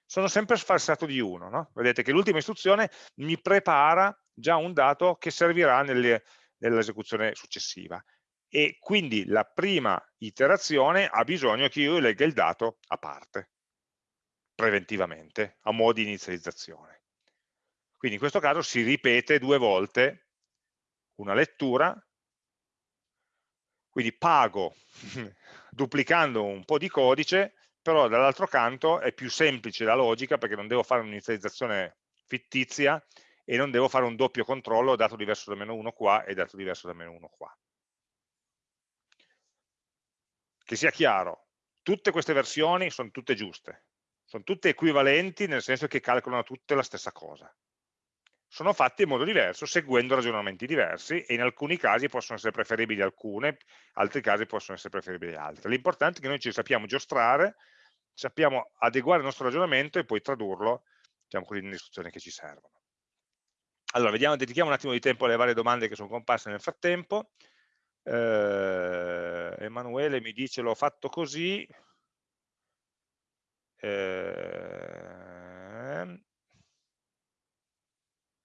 Sono sempre sfalsato di uno. No? Vedete che l'ultima istruzione mi prepara già un dato che servirà nell'esecuzione successiva. E quindi la prima iterazione ha bisogno che io legga il dato a parte, preventivamente, a modo di inizializzazione. Quindi in questo caso si ripete due volte una lettura, quindi pago duplicando un po' di codice, però dall'altro canto è più semplice la logica perché non devo fare un'inizializzazione fittizia e non devo fare un doppio controllo, dato diverso da meno 1 qua e dato diverso da meno 1 qua. Che sia chiaro, tutte queste versioni sono tutte giuste, sono tutte equivalenti nel senso che calcolano tutte la stessa cosa. Sono fatte in modo diverso, seguendo ragionamenti diversi e in alcuni casi possono essere preferibili alcune, in altri casi possono essere preferibili altre. L'importante è che noi ci sappiamo giostrare, sappiamo adeguare il nostro ragionamento e poi tradurlo diciamo così, nelle istruzioni che ci servono. Allora, vediamo, dedichiamo un attimo di tempo alle varie domande che sono comparse nel frattempo. Eh, Emanuele mi dice l'ho fatto così. Eh,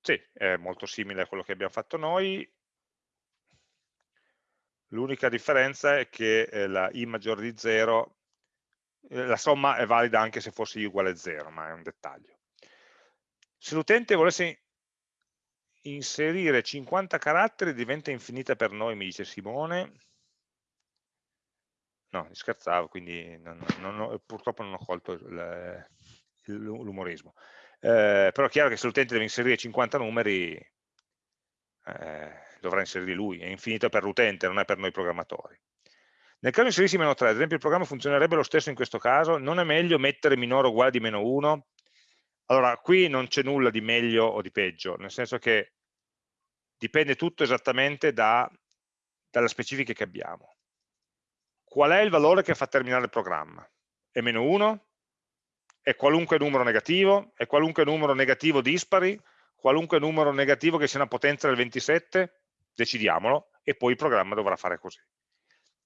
sì, è molto simile a quello che abbiamo fatto noi. L'unica differenza è che eh, la i maggiore di 0, eh, la somma è valida anche se fosse i uguale a 0, ma è un dettaglio. Se l'utente volesse inserire 50 caratteri diventa infinita per noi, mi dice Simone. No, scherzavo, quindi non, non, non, purtroppo non ho colto l'umorismo. Eh, però è chiaro che se l'utente deve inserire 50 numeri, eh, dovrà inserire lui, è infinito per l'utente, non è per noi programmatori. Nel caso inserissi meno 3, ad esempio il programma funzionerebbe lo stesso in questo caso, non è meglio mettere minore o uguale di meno 1? Allora, qui non c'è nulla di meglio o di peggio, nel senso che dipende tutto esattamente da, dalle specifiche che abbiamo. Qual è il valore che fa terminare il programma? È meno 1? È qualunque numero negativo? È qualunque numero negativo dispari? Qualunque numero negativo che sia una potenza del 27? Decidiamolo e poi il programma dovrà fare così.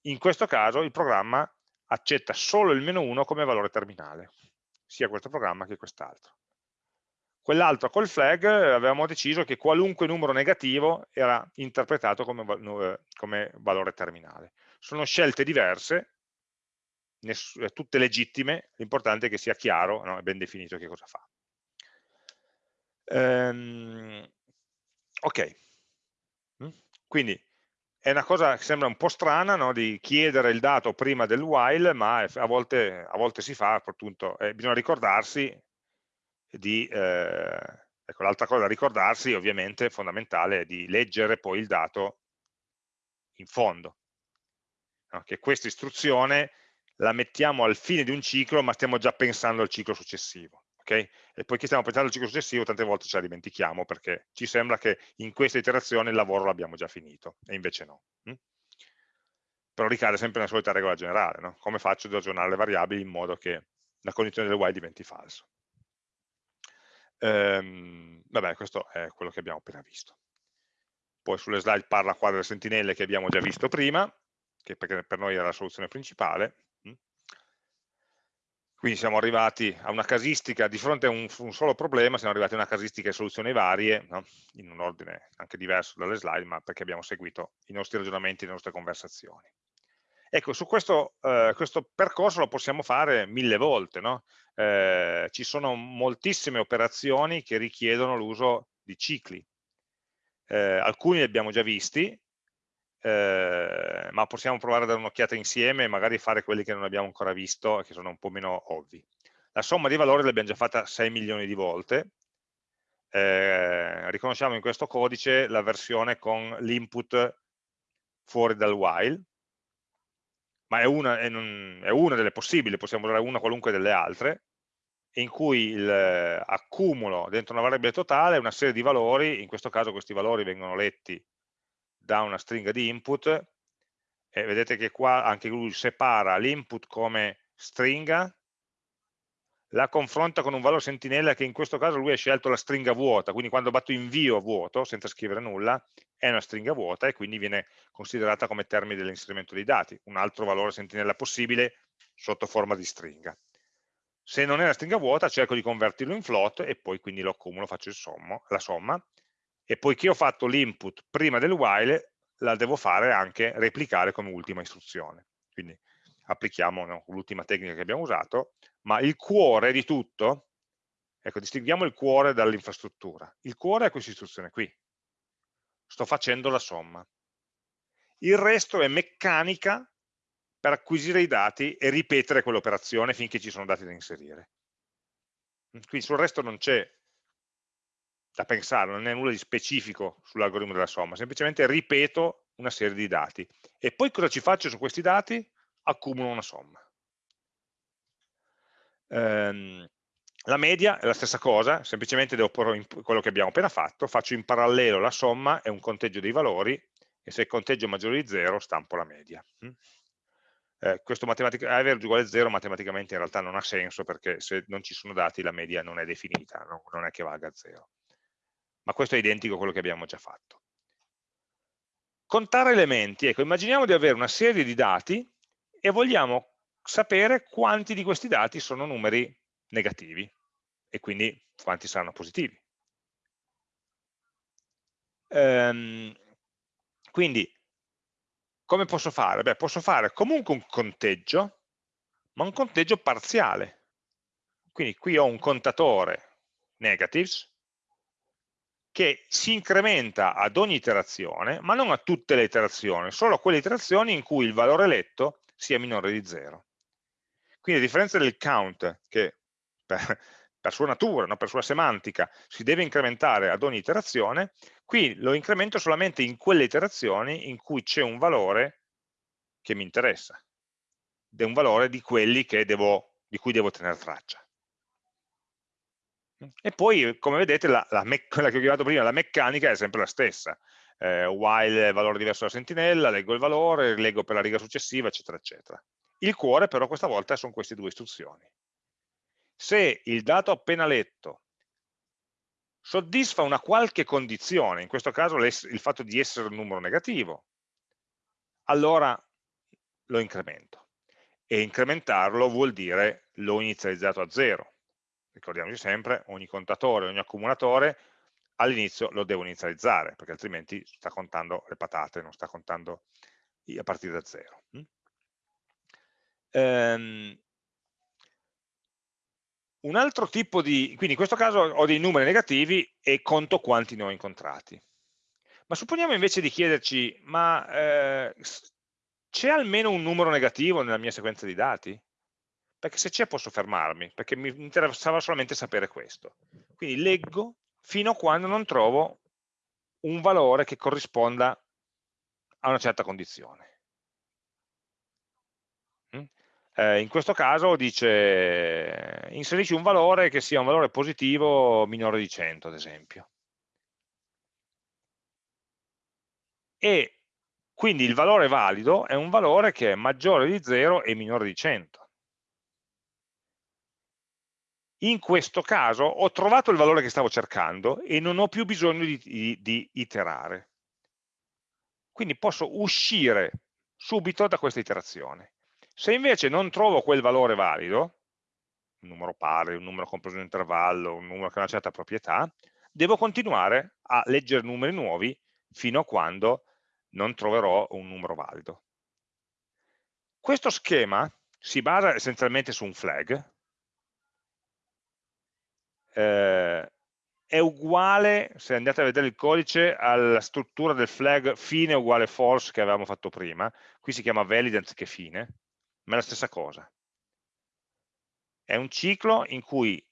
In questo caso il programma accetta solo il meno 1 come valore terminale, sia questo programma che quest'altro. Quell'altro col flag avevamo deciso che qualunque numero negativo era interpretato come, eh, come valore terminale. Sono scelte diverse, eh, tutte legittime, l'importante è che sia chiaro no, e ben definito che cosa fa. Ehm, ok, mm? quindi è una cosa che sembra un po' strana no, di chiedere il dato prima del while, ma a volte, a volte si fa, appunto, eh, bisogna ricordarsi di, eh, ecco l'altra cosa da ricordarsi ovviamente fondamentale è di leggere poi il dato in fondo, no? che questa istruzione la mettiamo al fine di un ciclo ma stiamo già pensando al ciclo successivo. Okay? E poi che stiamo pensando al ciclo successivo tante volte ce la dimentichiamo perché ci sembra che in questa iterazione il lavoro l'abbiamo già finito e invece no. Hm? Però ricade sempre nella solita regola generale, no? come faccio ad aggiornare le variabili in modo che la condizione del while diventi falso. Ehm, vabbè, questo è quello che abbiamo appena visto. Poi sulle slide parla qua delle sentinelle che abbiamo già visto prima, che per noi era la soluzione principale. Mm. Quindi siamo arrivati a una casistica, di fronte a un, un solo problema, siamo arrivati a una casistica di soluzioni varie, no? in un ordine anche diverso dalle slide, ma perché abbiamo seguito i nostri ragionamenti, le nostre conversazioni. Ecco, su questo, eh, questo, percorso lo possiamo fare mille volte, no? eh, ci sono moltissime operazioni che richiedono l'uso di cicli. Eh, alcuni li abbiamo già visti, eh, ma possiamo provare a dare un'occhiata insieme e magari fare quelli che non abbiamo ancora visto e che sono un po' meno ovvi. La somma di valori l'abbiamo già fatta 6 milioni di volte, eh, riconosciamo in questo codice la versione con l'input fuori dal while, ma è una, è, non, è una, delle possibili, possiamo usare una qualunque delle altre, in cui accumulo dentro una variabile totale una serie di valori, in questo caso questi valori vengono letti da una stringa di input, e vedete che qua anche lui separa l'input come stringa, la confronta con un valore sentinella che in questo caso lui ha scelto la stringa vuota, quindi quando batto invio vuoto, senza scrivere nulla, è una stringa vuota e quindi viene considerata come termine dell'inserimento dei dati, un altro valore sentinella possibile sotto forma di stringa. Se non è una stringa vuota cerco di convertirlo in float e poi quindi lo accumulo, faccio sommo, la somma e poiché ho fatto l'input prima del while la devo fare anche replicare come ultima istruzione. Quindi applichiamo no, l'ultima tecnica che abbiamo usato, ma il cuore di tutto, ecco distinguiamo il cuore dall'infrastruttura. Il cuore è questa istruzione qui, sto facendo la somma. Il resto è meccanica per acquisire i dati e ripetere quell'operazione finché ci sono dati da inserire. Quindi sul resto non c'è da pensare, non è nulla di specifico sull'algoritmo della somma, semplicemente ripeto una serie di dati. E poi cosa ci faccio su questi dati? Accumulo una somma. Ehm, la media è la stessa cosa, semplicemente devo porre quello che abbiamo appena fatto, faccio in parallelo la somma e un conteggio dei valori e se il conteggio è maggiore di 0 stampo la media. Mm? Eh, questo average uguale a 0 matematicamente in realtà non ha senso perché se non ci sono dati la media non è definita, no? non è che valga 0. ma questo è identico a quello che abbiamo già fatto. Contare elementi, ecco, immaginiamo di avere una serie di dati e vogliamo sapere quanti di questi dati sono numeri negativi e quindi quanti saranno positivi. Ehm, quindi, come posso fare? Beh, posso fare comunque un conteggio, ma un conteggio parziale. Quindi qui ho un contatore negatives che si incrementa ad ogni iterazione, ma non a tutte le iterazioni, solo a quelle iterazioni in cui il valore letto sia minore di 0. Quindi a differenza del count, che per, per sua natura, no, per sua semantica, si deve incrementare ad ogni iterazione, qui lo incremento solamente in quelle iterazioni in cui c'è un valore che mi interessa, ed è un valore di quelli devo, di cui devo tenere traccia. E poi, come vedete, la, la quella che ho chiamato prima, la meccanica è sempre la stessa. Eh, while valore diverso dalla sentinella, leggo il valore, leggo per la riga successiva, eccetera, eccetera. Il cuore però questa volta sono queste due istruzioni se il dato appena letto soddisfa una qualche condizione, in questo caso il fatto di essere un numero negativo, allora lo incremento. E incrementarlo vuol dire l'ho inizializzato a zero. Ricordiamoci sempre, ogni contatore, ogni accumulatore all'inizio lo devo inizializzare, perché altrimenti sta contando le patate, non sta contando a partire da zero. Ehm, un altro tipo di, quindi in questo caso ho dei numeri negativi e conto quanti ne ho incontrati. Ma supponiamo invece di chiederci, ma eh, c'è almeno un numero negativo nella mia sequenza di dati? Perché se c'è posso fermarmi, perché mi interessava solamente sapere questo. Quindi leggo fino a quando non trovo un valore che corrisponda a una certa condizione. Eh, in questo caso dice inserisci un valore che sia un valore positivo minore di 100 ad esempio. E quindi il valore valido è un valore che è maggiore di 0 e minore di 100. In questo caso ho trovato il valore che stavo cercando e non ho più bisogno di, di, di iterare. Quindi posso uscire subito da questa iterazione se invece non trovo quel valore valido, un numero pari, un numero compreso in intervallo, un numero che ha una certa proprietà, devo continuare a leggere numeri nuovi fino a quando non troverò un numero valido. Questo schema si basa essenzialmente su un flag, eh, è uguale, se andate a vedere il codice, alla struttura del flag fine uguale false che avevamo fatto prima, qui si chiama valid anziché fine, ma è la stessa cosa. È un ciclo in cui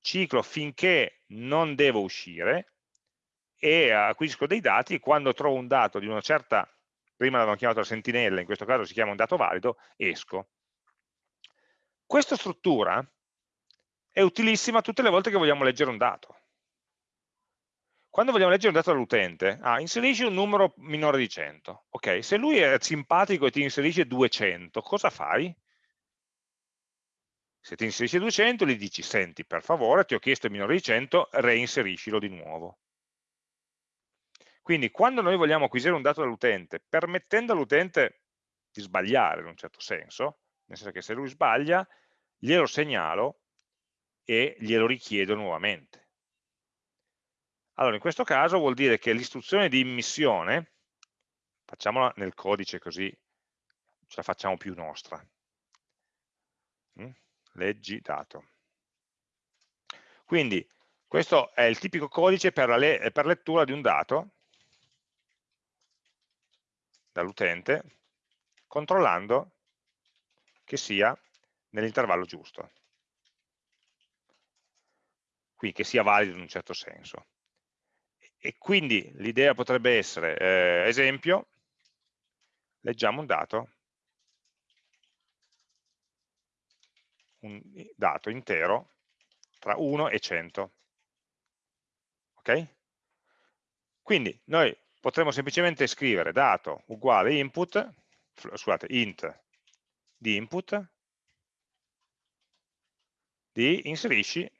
ciclo finché non devo uscire e acquisisco dei dati quando trovo un dato di una certa, prima l'avevamo chiamato sentinella, in questo caso si chiama un dato valido, esco. Questa struttura è utilissima tutte le volte che vogliamo leggere un dato. Quando vogliamo leggere un dato dall'utente, ah, inserisci un numero minore di 100. Ok, se lui è simpatico e ti inserisce 200, cosa fai? Se ti inserisce 200 gli dici, senti, per favore, ti ho chiesto il minore di 100, reinseriscilo di nuovo. Quindi quando noi vogliamo acquisire un dato dall'utente, permettendo all'utente di sbagliare in un certo senso, nel senso che se lui sbaglia, glielo segnalo e glielo richiedo nuovamente. Allora, in questo caso vuol dire che l'istruzione di immissione, facciamola nel codice così ce la facciamo più nostra. Mm? Leggi dato. Quindi questo è il tipico codice per le per lettura di un dato dall'utente, controllando che sia nell'intervallo giusto. Quindi che sia valido in un certo senso e quindi l'idea potrebbe essere, eh, esempio, leggiamo un dato, un dato intero tra 1 e 100. Ok? Quindi noi potremmo semplicemente scrivere dato uguale input, scusate, int di input, di inserisci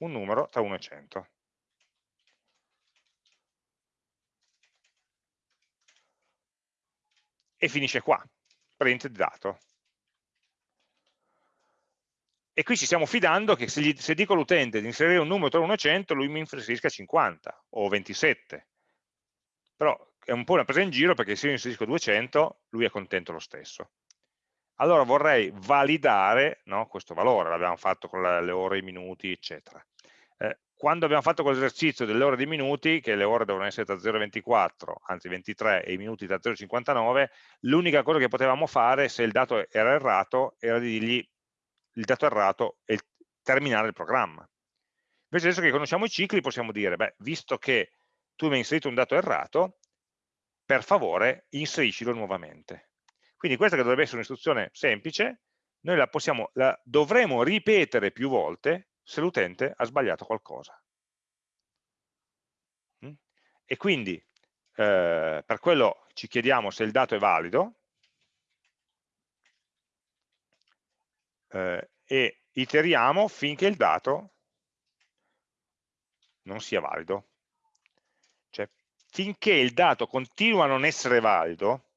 un numero tra 1 e 100. E finisce qua, print dato. E qui ci stiamo fidando che se, gli, se dico all'utente di inserire un numero tra 1 e 100, lui mi inserisca 50 o 27. Però è un po' una presa in giro perché se io inserisco 200, lui è contento lo stesso. Allora vorrei validare no, questo valore, l'abbiamo fatto con le ore, i minuti, eccetera. Eh, quando abbiamo fatto quell'esercizio delle ore dei minuti, che le ore devono essere da 0,24, anzi 23, e i minuti da 0,59, l'unica cosa che potevamo fare se il dato era errato era di dirgli il dato errato e terminare il programma. Invece adesso che conosciamo i cicli possiamo dire, beh, visto che tu mi hai inserito un dato errato, per favore inseriscilo nuovamente. Quindi questa che dovrebbe essere un'istruzione semplice, noi la, possiamo, la dovremo ripetere più volte se l'utente ha sbagliato qualcosa. Mm? E quindi eh, per quello ci chiediamo se il dato è valido, eh, e iteriamo finché il dato non sia valido. Cioè, finché il dato continua a non essere valido,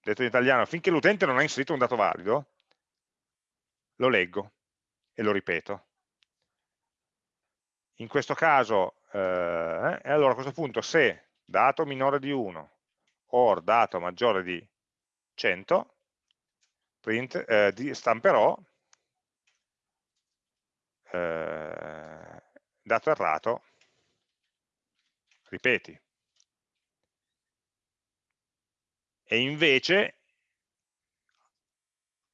detto in italiano, finché l'utente non ha inserito un dato valido, lo leggo e lo ripeto. In questo caso, eh, e allora a questo punto se dato minore di 1 or dato maggiore di 100, print, eh, stamperò eh, dato errato, ripeti. E invece,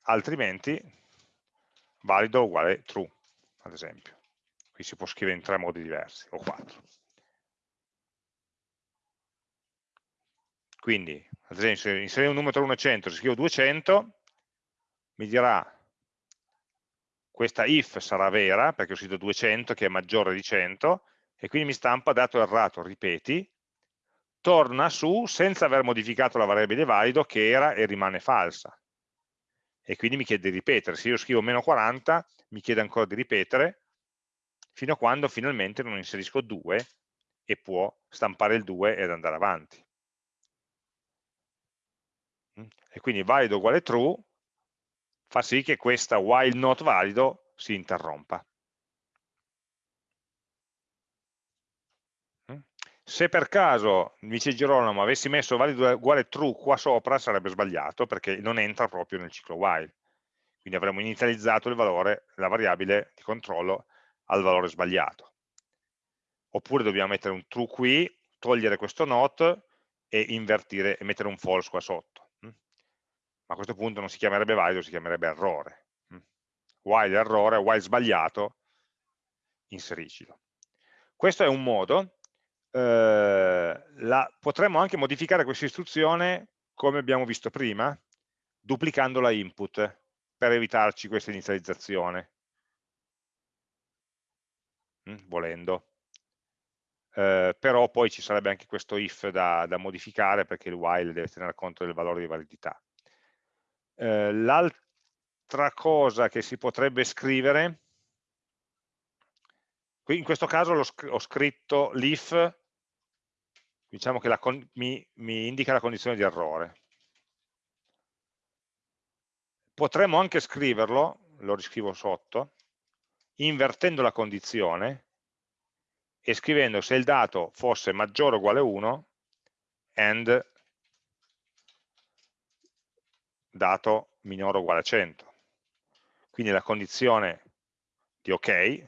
altrimenti, valido uguale true, ad esempio. Qui si può scrivere in tre modi diversi, o quattro. Quindi, ad esempio, se inserire un numero tra 1 e 100, se scrivo 200, mi dirà questa if sarà vera, perché ho scritto 200 che è maggiore di 100, e quindi mi stampa dato errato, ripeti, torna su senza aver modificato la variabile valido che era e rimane falsa. E quindi mi chiede di ripetere. Se io scrivo meno 40, mi chiede ancora di ripetere, fino a quando finalmente non inserisco 2 e può stampare il 2 ed andare avanti. E quindi valido uguale true fa sì che questa while not valido si interrompa. Mm? Se per caso, dice Girolamo, avessi messo valido uguale true qua sopra sarebbe sbagliato perché non entra proprio nel ciclo while. Quindi avremmo inizializzato il valore, la variabile di controllo al valore sbagliato. Oppure dobbiamo mettere un true qui, togliere questo not e invertire e mettere un false qua sotto ma a questo punto non si chiamerebbe valido, si chiamerebbe errore. Mm. While errore, while sbagliato, inseriscilo. Questo è un modo, eh, la, potremmo anche modificare questa istruzione come abbiamo visto prima, duplicando la input per evitarci questa inizializzazione, mm, volendo. Eh, però poi ci sarebbe anche questo if da, da modificare perché il while deve tenere conto del valore di validità. Eh, l'altra cosa che si potrebbe scrivere, in questo caso ho scritto l'if, diciamo che mi, mi indica la condizione di errore. Potremmo anche scriverlo, lo riscrivo sotto, invertendo la condizione e scrivendo se il dato fosse maggiore o uguale a 1 and dato minore o uguale a 100. Quindi la condizione di ok,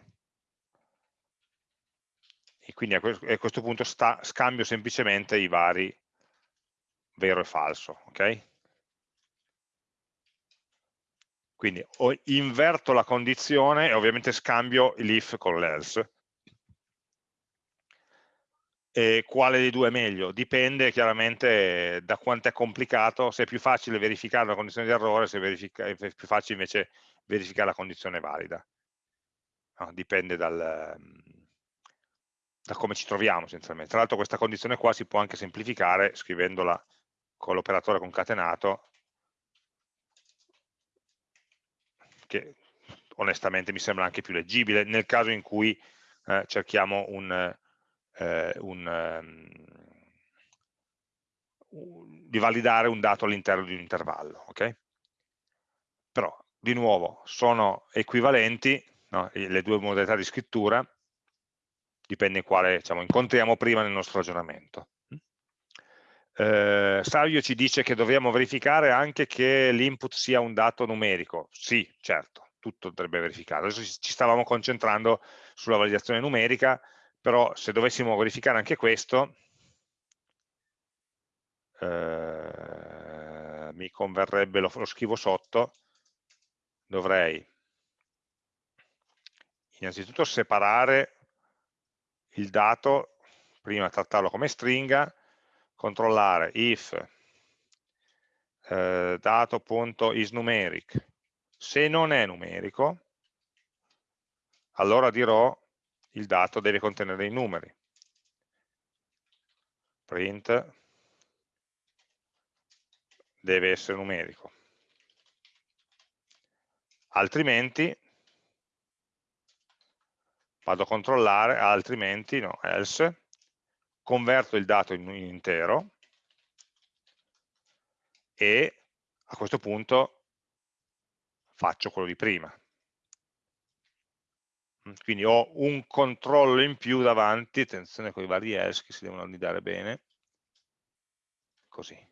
e quindi a questo punto sta, scambio semplicemente i vari vero e falso. ok? Quindi inverto la condizione e ovviamente scambio l'if con l'else e quale dei due è meglio? Dipende chiaramente da quanto è complicato, se è più facile verificare la condizione di errore, se è più facile invece verificare la condizione valida. No, dipende dal, da come ci troviamo essenzialmente. Tra l'altro questa condizione qua si può anche semplificare scrivendola con l'operatore concatenato, che onestamente mi sembra anche più leggibile nel caso in cui eh, cerchiamo un eh, un, um, di validare un dato all'interno di un intervallo. Okay? Però, di nuovo, sono equivalenti no? le due modalità di scrittura, dipende quale diciamo, incontriamo prima nel nostro ragionamento. Eh, Savio ci dice che dobbiamo verificare anche che l'input sia un dato numerico. Sì, certo, tutto dovrebbe verificare. Adesso ci stavamo concentrando sulla validazione numerica, però se dovessimo verificare anche questo, eh, mi converrebbe, lo, lo scrivo sotto, dovrei innanzitutto separare il dato, prima trattarlo come stringa, controllare if eh, dato.isNumeric se non è numerico allora dirò il dato deve contenere i numeri. Print deve essere numerico. Altrimenti vado a controllare altrimenti no, else converto il dato in un intero e a questo punto faccio quello di prima. Quindi ho un controllo in più davanti, attenzione con i vari else che si devono annidare bene, così.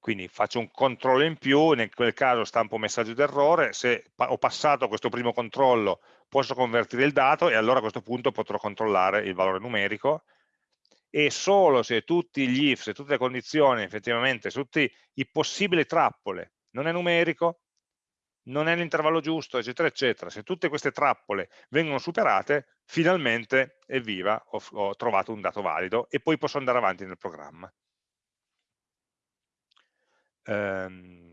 Quindi faccio un controllo in più, in quel caso stampo un messaggio d'errore, se ho passato questo primo controllo posso convertire il dato e allora a questo punto potrò controllare il valore numerico e solo se tutti gli if, se tutte le condizioni effettivamente, se tutti i possibili trappole non è numerico, non è l'intervallo giusto, eccetera, eccetera, se tutte queste trappole vengono superate, finalmente, evviva, ho, ho trovato un dato valido e poi posso andare avanti nel programma. Um,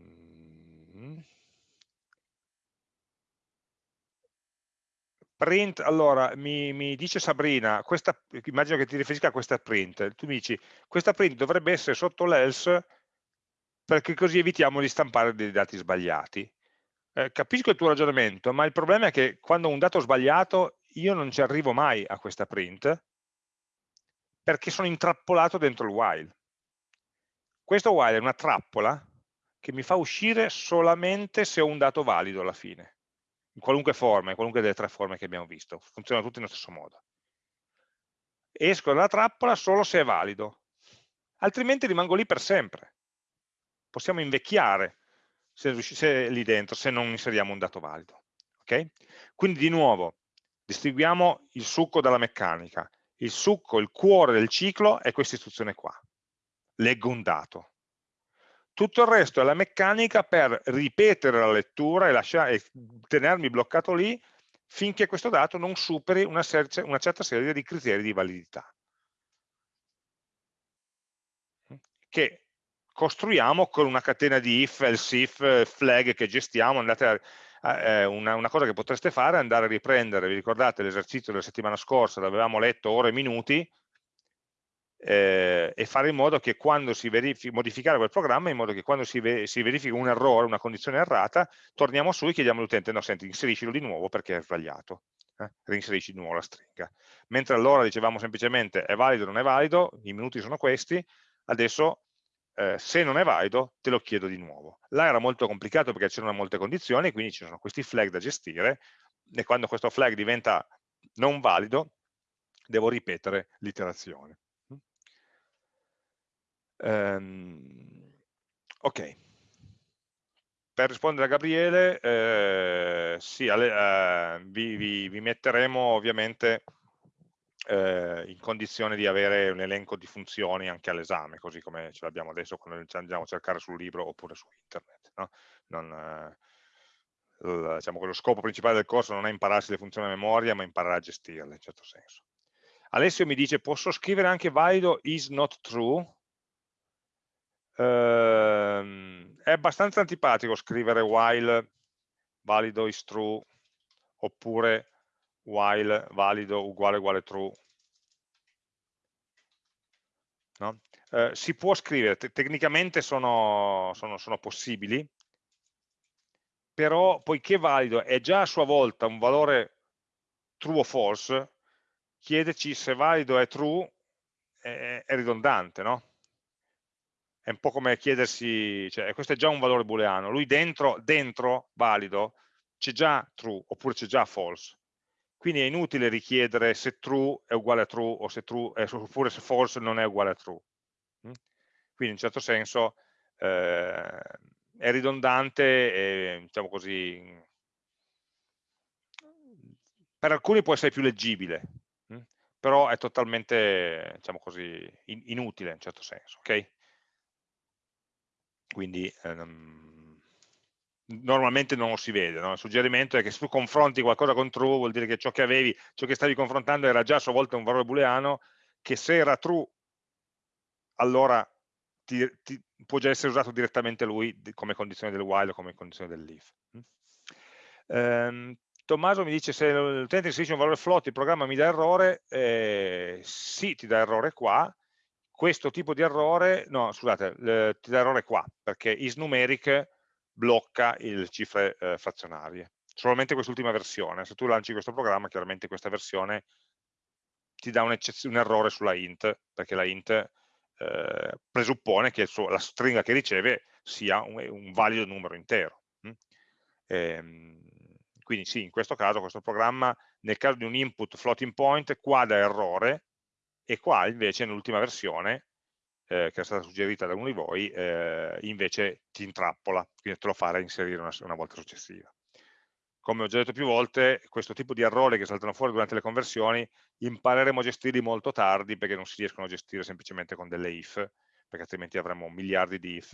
print, allora, mi, mi, dice Sabrina, questa, immagino che ti riferisca a questa print, tu mi dici, questa print dovrebbe essere sotto l'else perché così evitiamo di stampare dei dati sbagliati. Eh, capisco il tuo ragionamento, ma il problema è che quando ho un dato sbagliato io non ci arrivo mai a questa print perché sono intrappolato dentro il while. Questo while è una trappola che mi fa uscire solamente se ho un dato valido alla fine in qualunque forma, in qualunque delle tre forme che abbiamo visto, funzionano tutti nello stesso modo. Esco dalla trappola solo se è valido, altrimenti rimango lì per sempre. Possiamo invecchiare se, se lì dentro, se non inseriamo un dato valido. Okay? Quindi di nuovo, distribuiamo il succo dalla meccanica. Il succo, il cuore del ciclo è questa istruzione qua. Leggo un dato. Tutto il resto è la meccanica per ripetere la lettura e, lasciare, e tenermi bloccato lì finché questo dato non superi una, una certa serie di criteri di validità che costruiamo con una catena di if, else if, flag che gestiamo, a, eh, una, una, cosa che potreste fare è andare a riprendere, vi ricordate l'esercizio della settimana scorsa dove avevamo letto ore e minuti, eh, e fare in modo che quando si verifica, modificare quel programma in modo che quando si, ve, si verifica un errore, una condizione errata, torniamo su e chiediamo all'utente, no senti, inseriscilo di nuovo perché è sbagliato, eh? reinserisci di nuovo la stringa. Mentre allora dicevamo semplicemente è valido o non è valido, i minuti sono questi, adesso eh, se non è valido te lo chiedo di nuovo. Là era molto complicato perché c'erano molte condizioni, quindi ci sono questi flag da gestire e quando questo flag diventa non valido devo ripetere l'iterazione. Um, ok. Per rispondere a Gabriele, eh, sì, alle, eh, vi, vi, vi, metteremo ovviamente eh, in condizione di avere un elenco di funzioni anche all'esame, così come ce l'abbiamo adesso quando ci andiamo a cercare sul libro oppure su internet. No? Non, eh, diciamo che lo scopo principale del corso non è impararsi le funzioni a memoria, ma imparare a gestirle in certo senso. Alessio mi dice, posso scrivere anche valido is not true? Ehm, è abbastanza antipatico scrivere while valido is true oppure while valido uguale uguale true. No? Eh, si può scrivere, te tecnicamente sono, sono, sono possibili, però poiché valido è già a sua volta un valore true o false, chiederci se valido è true è, è ridondante, no? È un po' come chiedersi, cioè, questo è già un valore booleano, lui dentro, dentro valido, c'è già true, oppure c'è già false. Quindi è inutile richiedere se true è uguale a true, o se true, è, oppure se false non è uguale a true. Mm? Quindi in un certo senso eh, è ridondante e, diciamo così, per alcuni può essere più leggibile, hm? però è totalmente, diciamo così, in, inutile in un certo senso, ok? Quindi ehm, normalmente non lo si vede, no? il suggerimento è che se tu confronti qualcosa con true vuol dire che ciò che avevi, ciò che stavi confrontando era già a sua volta un valore booleano, che se era true allora ti, ti, può già essere usato direttamente lui come condizione del while o come condizione dell'if. Um, Tommaso mi dice se l'utente inserisce un valore float il programma mi dà errore, eh, sì ti dà errore qua, questo tipo di errore, no scusate, le, ti dà errore qua, perché isNumeric blocca le cifre eh, frazionarie, solamente quest'ultima versione, se tu lanci questo programma chiaramente questa versione ti dà un, un errore sulla int, perché la int eh, presuppone che suo, la stringa che riceve sia un, un valido numero intero. Hm? Ehm, quindi sì, in questo caso questo programma, nel caso di un input floating point, qua dà errore e qua invece nell'ultima versione, eh, che è stata suggerita da uno di voi, eh, invece ti intrappola, quindi te lo fa reinserire una, una volta successiva come ho già detto più volte, questo tipo di errori che saltano fuori durante le conversioni impareremo a gestirli molto tardi perché non si riescono a gestire semplicemente con delle if, perché altrimenti avremo miliardi di if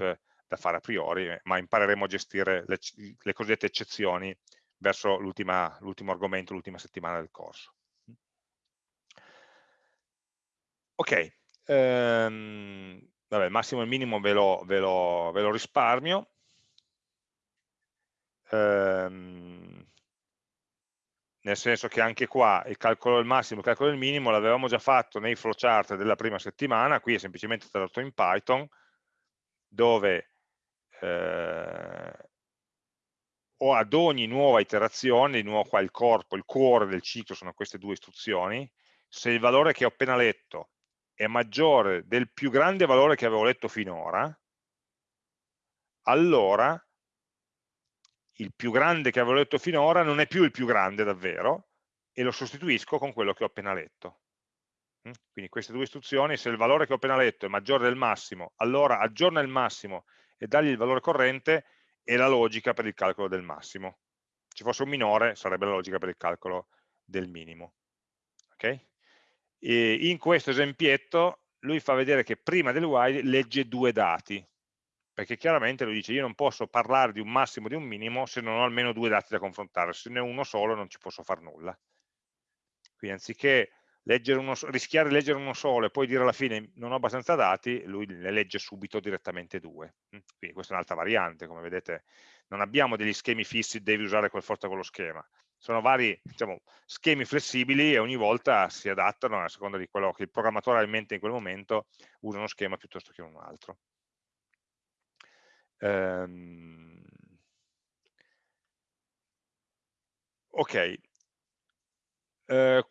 da fare a priori, eh, ma impareremo a gestire le, le cosiddette eccezioni verso l'ultimo argomento, l'ultima settimana del corso. Ok, ehm, vabbè, massimo e minimo ve lo, ve lo, ve lo risparmio. Ehm, nel senso che anche qua il calcolo del massimo e il calcolo del minimo l'avevamo già fatto nei flowchart della prima settimana, qui è semplicemente tradotto in Python, dove eh, o ad ogni nuova iterazione, di nuovo qua il corpo, il cuore del ciclo sono queste due istruzioni, se il valore che ho appena letto è maggiore del più grande valore che avevo letto finora, allora il più grande che avevo letto finora non è più il più grande davvero e lo sostituisco con quello che ho appena letto. Mm? Quindi queste due istruzioni, se il valore che ho appena letto è maggiore del massimo, allora aggiorna il massimo e dagli il valore corrente è la logica per il calcolo del massimo. Se fosse un minore sarebbe la logica per il calcolo del minimo. Okay? In questo esempietto lui fa vedere che prima del while legge due dati, perché chiaramente lui dice io non posso parlare di un massimo e di un minimo se non ho almeno due dati da confrontare, se ne ho uno solo non ci posso fare nulla. Quindi anziché uno, rischiare di leggere uno solo e poi dire alla fine non ho abbastanza dati, lui ne legge subito direttamente due. Mm? Quindi questa è un'altra variante, come vedete non abbiamo degli schemi fissi, devi usare quel forza quello schema. Sono vari diciamo, schemi flessibili e ogni volta si adattano a seconda di quello che il programmatore ha in mente in quel momento, usa uno schema piuttosto che un altro. Um, ok. Uh,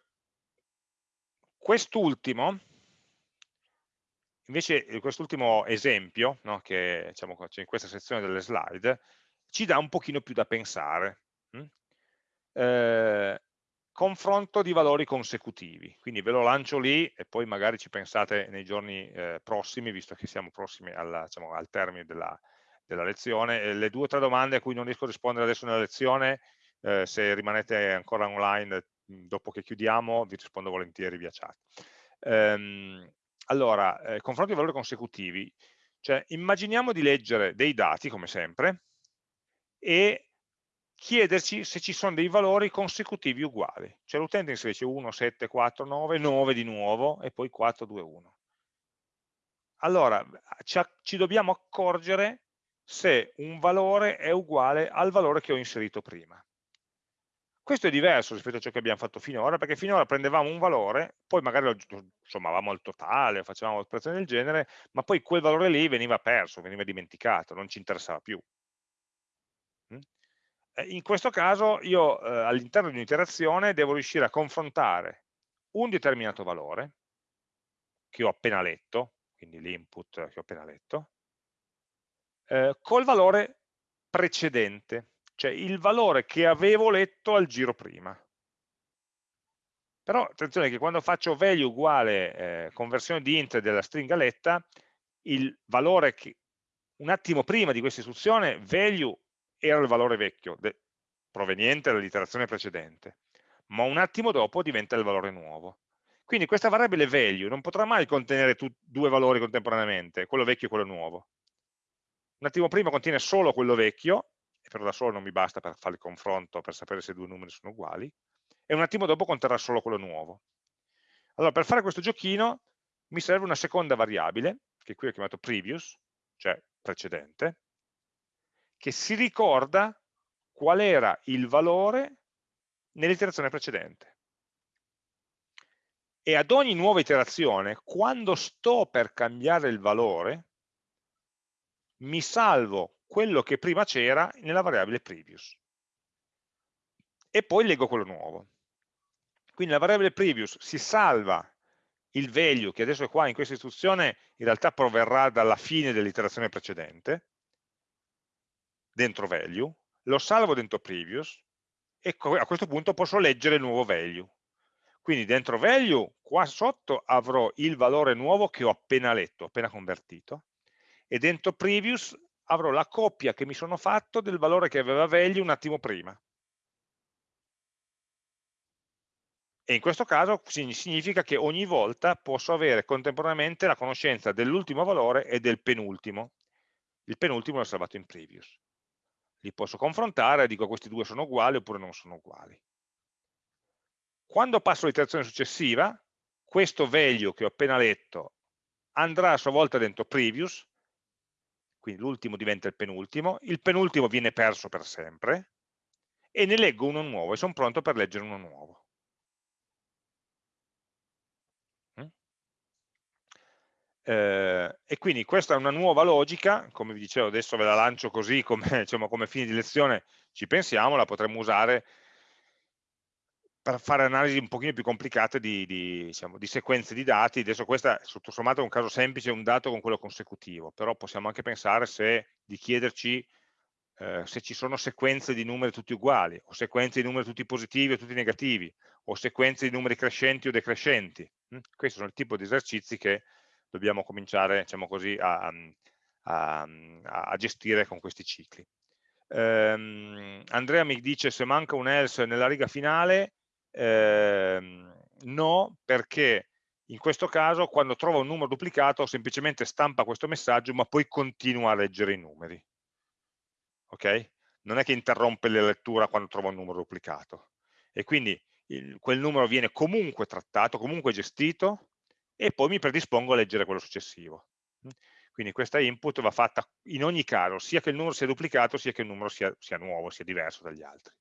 quest'ultimo, invece quest'ultimo esempio, no, che diciamo, c'è in questa sezione delle slide, ci dà un pochino più da pensare. Hm? Eh, confronto di valori consecutivi, quindi ve lo lancio lì e poi magari ci pensate nei giorni eh, prossimi, visto che siamo prossimi alla, diciamo, al termine della, della lezione. le due o tre domande a cui non riesco a rispondere adesso nella lezione, eh, se rimanete ancora online dopo che chiudiamo, vi rispondo volentieri via chat. Ehm, allora, eh, confronto di valori consecutivi, cioè immaginiamo di leggere dei dati, come sempre, e chiederci se ci sono dei valori consecutivi uguali. Cioè l'utente inserisce 1, 7, 4, 9, 9 di nuovo e poi 4, 2, 1. Allora, ci, dobbiamo accorgere se un valore è uguale al valore che ho inserito prima. Questo è diverso rispetto a ciò che abbiamo fatto finora, perché finora prendevamo un valore, poi magari lo sommavamo al totale, facevamo operazioni del genere, ma poi quel valore lì veniva perso, veniva dimenticato, non ci interessava più. Mm? In questo caso io eh, all'interno di un'iterazione devo riuscire a confrontare un determinato valore, che ho appena letto, quindi l'input che ho appena letto, eh, col valore precedente, cioè il valore che avevo letto al giro prima. Però attenzione che quando faccio value uguale eh, conversione di int della stringa letta, il valore che un attimo prima di questa istruzione value era il valore vecchio, proveniente dall'iterazione precedente, ma un attimo dopo diventa il valore nuovo. Quindi questa variabile value non potrà mai contenere due valori contemporaneamente, quello vecchio e quello nuovo. Un attimo prima contiene solo quello vecchio, però da solo non mi basta per fare il confronto, per sapere se i due numeri sono uguali, e un attimo dopo conterrà solo quello nuovo. Allora, per fare questo giochino mi serve una seconda variabile, che qui ho chiamato previous, cioè precedente, che si ricorda qual era il valore nell'iterazione precedente. E ad ogni nuova iterazione, quando sto per cambiare il valore, mi salvo quello che prima c'era nella variabile previous. E poi leggo quello nuovo. Quindi la variabile previous si salva il value, che adesso è qua in questa istruzione, in realtà proverrà dalla fine dell'iterazione precedente, dentro value, lo salvo dentro previous, e a questo punto posso leggere il nuovo value. Quindi dentro value, qua sotto avrò il valore nuovo che ho appena letto, appena convertito, e dentro previous avrò la coppia che mi sono fatto del valore che aveva value un attimo prima. E in questo caso significa che ogni volta posso avere contemporaneamente la conoscenza dell'ultimo valore e del penultimo. Il penultimo l'ho salvato in previous. Li posso confrontare, dico questi due sono uguali oppure non sono uguali. Quando passo all'iterazione successiva, questo value che ho appena letto andrà a sua volta dentro previous, quindi l'ultimo diventa il penultimo, il penultimo viene perso per sempre, e ne leggo uno nuovo e sono pronto per leggere uno nuovo. Eh, e quindi questa è una nuova logica, come vi dicevo adesso ve la lancio così come, diciamo, come fine di lezione, ci pensiamo, la potremmo usare per fare analisi un pochino più complicate di, di, diciamo, di sequenze di dati, adesso questa tutto sommato è un caso semplice, un dato con quello consecutivo, però possiamo anche pensare se, di chiederci eh, se ci sono sequenze di numeri tutti uguali, o sequenze di numeri tutti positivi o tutti negativi, o sequenze di numeri crescenti o decrescenti. Hm? Questo sono il tipo di esercizi che dobbiamo cominciare diciamo così, a, a, a, gestire con questi cicli. Um, Andrea mi dice se manca un else nella riga finale, um, no, perché in questo caso quando trova un numero duplicato semplicemente stampa questo messaggio ma poi continua a leggere i numeri. Ok? Non è che interrompe la lettura quando trova un numero duplicato. E quindi il, quel numero viene comunque trattato, comunque gestito, e poi mi predispongo a leggere quello successivo. Quindi questa input va fatta in ogni caso, sia che il numero sia duplicato, sia che il numero sia, sia nuovo, sia diverso dagli altri.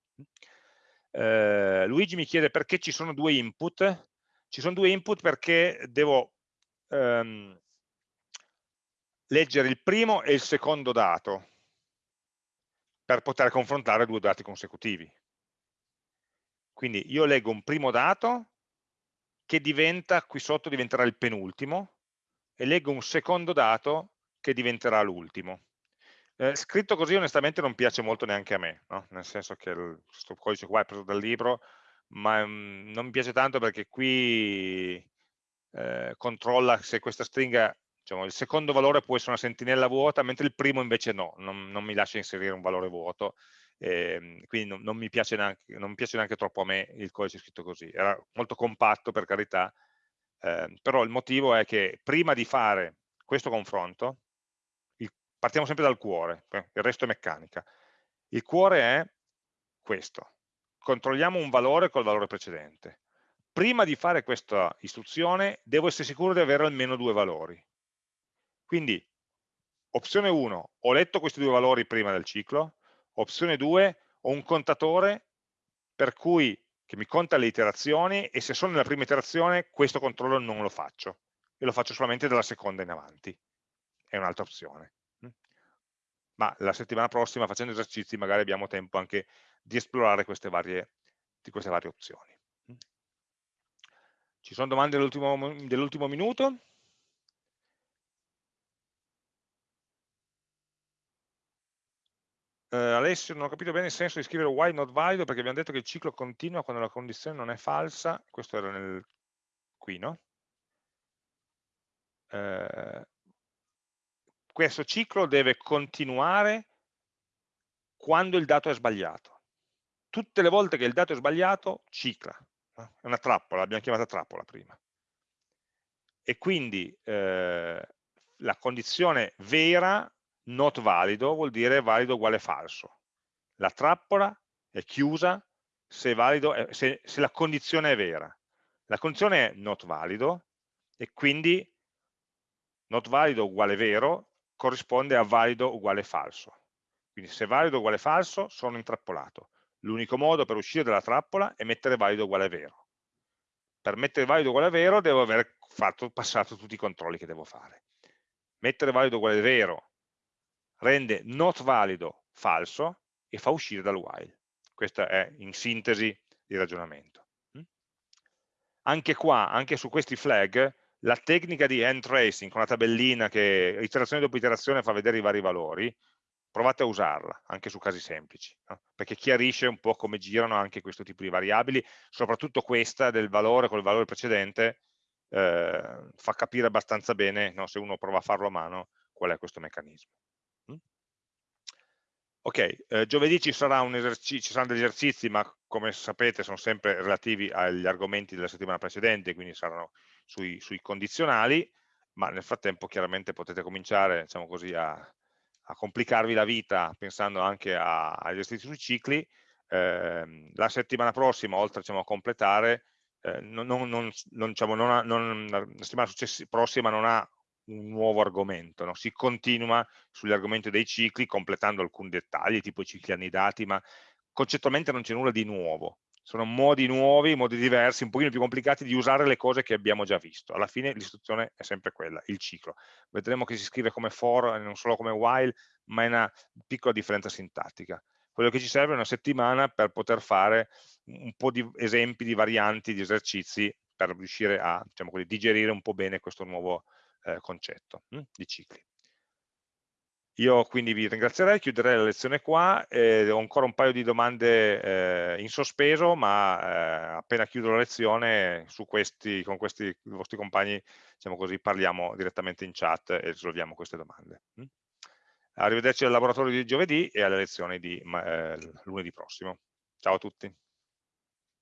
Eh, Luigi mi chiede perché ci sono due input. Ci sono due input perché devo ehm, leggere il primo e il secondo dato per poter confrontare due dati consecutivi. Quindi io leggo un primo dato che diventa, qui sotto diventerà il penultimo, e leggo un secondo dato che diventerà l'ultimo. Eh, scritto così onestamente non piace molto neanche a me, no? nel senso che il, questo codice qua è preso dal libro, ma mm, non mi piace tanto perché qui eh, controlla se questa stringa, diciamo, il secondo valore può essere una sentinella vuota, mentre il primo invece no, non, non mi lascia inserire un valore vuoto, eh, quindi non, non, mi piace neanche, non mi piace neanche troppo a me il codice scritto così, era molto compatto per carità, eh, però il motivo è che prima di fare questo confronto, il, partiamo sempre dal cuore, il resto è meccanica, il cuore è questo, controlliamo un valore col valore precedente, prima di fare questa istruzione devo essere sicuro di avere almeno due valori, quindi opzione 1, ho letto questi due valori prima del ciclo, Opzione 2, ho un contatore per cui che mi conta le iterazioni e se sono nella prima iterazione questo controllo non lo faccio e lo faccio solamente dalla seconda in avanti. È un'altra opzione. Mm. Ma la settimana prossima facendo esercizi magari abbiamo tempo anche di esplorare queste varie, queste varie opzioni. Mm. Ci sono domande dell'ultimo minuto? Eh, Alessio, non ho capito bene il senso di scrivere while not valido perché abbiamo detto che il ciclo continua quando la condizione non è falsa, questo era nel, qui, no? Eh, questo ciclo deve continuare quando il dato è sbagliato. Tutte le volte che il dato è sbagliato, cicla. È una trappola, l'abbiamo chiamata trappola prima. E quindi eh, la condizione vera not valido vuol dire valido uguale falso. La trappola è chiusa se, valido, se, se la condizione è vera. La condizione è not valido e quindi not valido uguale vero corrisponde a valido uguale falso. Quindi se valido uguale falso sono intrappolato. L'unico modo per uscire dalla trappola è mettere valido uguale vero. Per mettere valido uguale vero devo aver fatto, passato tutti i controlli che devo fare. Mettere valido uguale vero rende not valido falso e fa uscire dal while. Questo è in sintesi il ragionamento. Mm? Anche qua, anche su questi flag, la tecnica di hand tracing con la tabellina che iterazione dopo iterazione fa vedere i vari valori, provate a usarla anche su casi semplici, no? perché chiarisce un po' come girano anche questo tipo di variabili, soprattutto questa del valore con il valore precedente eh, fa capire abbastanza bene, no? se uno prova a farlo a mano, qual è questo meccanismo. Ok, eh, giovedì ci, ci, saranno degli esercizi, ma come sapete sono sempre relativi agli argomenti della settimana precedente, quindi saranno sui, sui condizionali, ma nel frattempo chiaramente potete cominciare diciamo così, a, a, complicarvi la vita pensando anche agli esercizi sui cicli. Eh, la settimana prossima, oltre diciamo, a completare, eh, non, non, non, diciamo, ha, la settimana prossima non ha un nuovo argomento, no? si continua sugli argomenti dei cicli completando alcuni dettagli, tipo i cicli annidati, ma concettualmente non c'è nulla di nuovo, sono modi nuovi, modi diversi, un pochino più complicati di usare le cose che abbiamo già visto. Alla fine l'istruzione è sempre quella, il ciclo. Vedremo che si scrive come for e non solo come while, ma è una piccola differenza sintattica. Quello che ci serve è una settimana per poter fare un po' di esempi di varianti, di esercizi, per riuscire a diciamo digerire un po' bene questo nuovo eh, concetto hm, di cicli. Io quindi vi ringrazierei, chiuderei la lezione qua, eh, ho ancora un paio di domande eh, in sospeso, ma eh, appena chiudo la lezione questi, con questi vostri compagni diciamo così, parliamo direttamente in chat e risolviamo queste domande. Hm? Arrivederci al laboratorio di giovedì e alle lezioni di eh, lunedì prossimo. Ciao a tutti.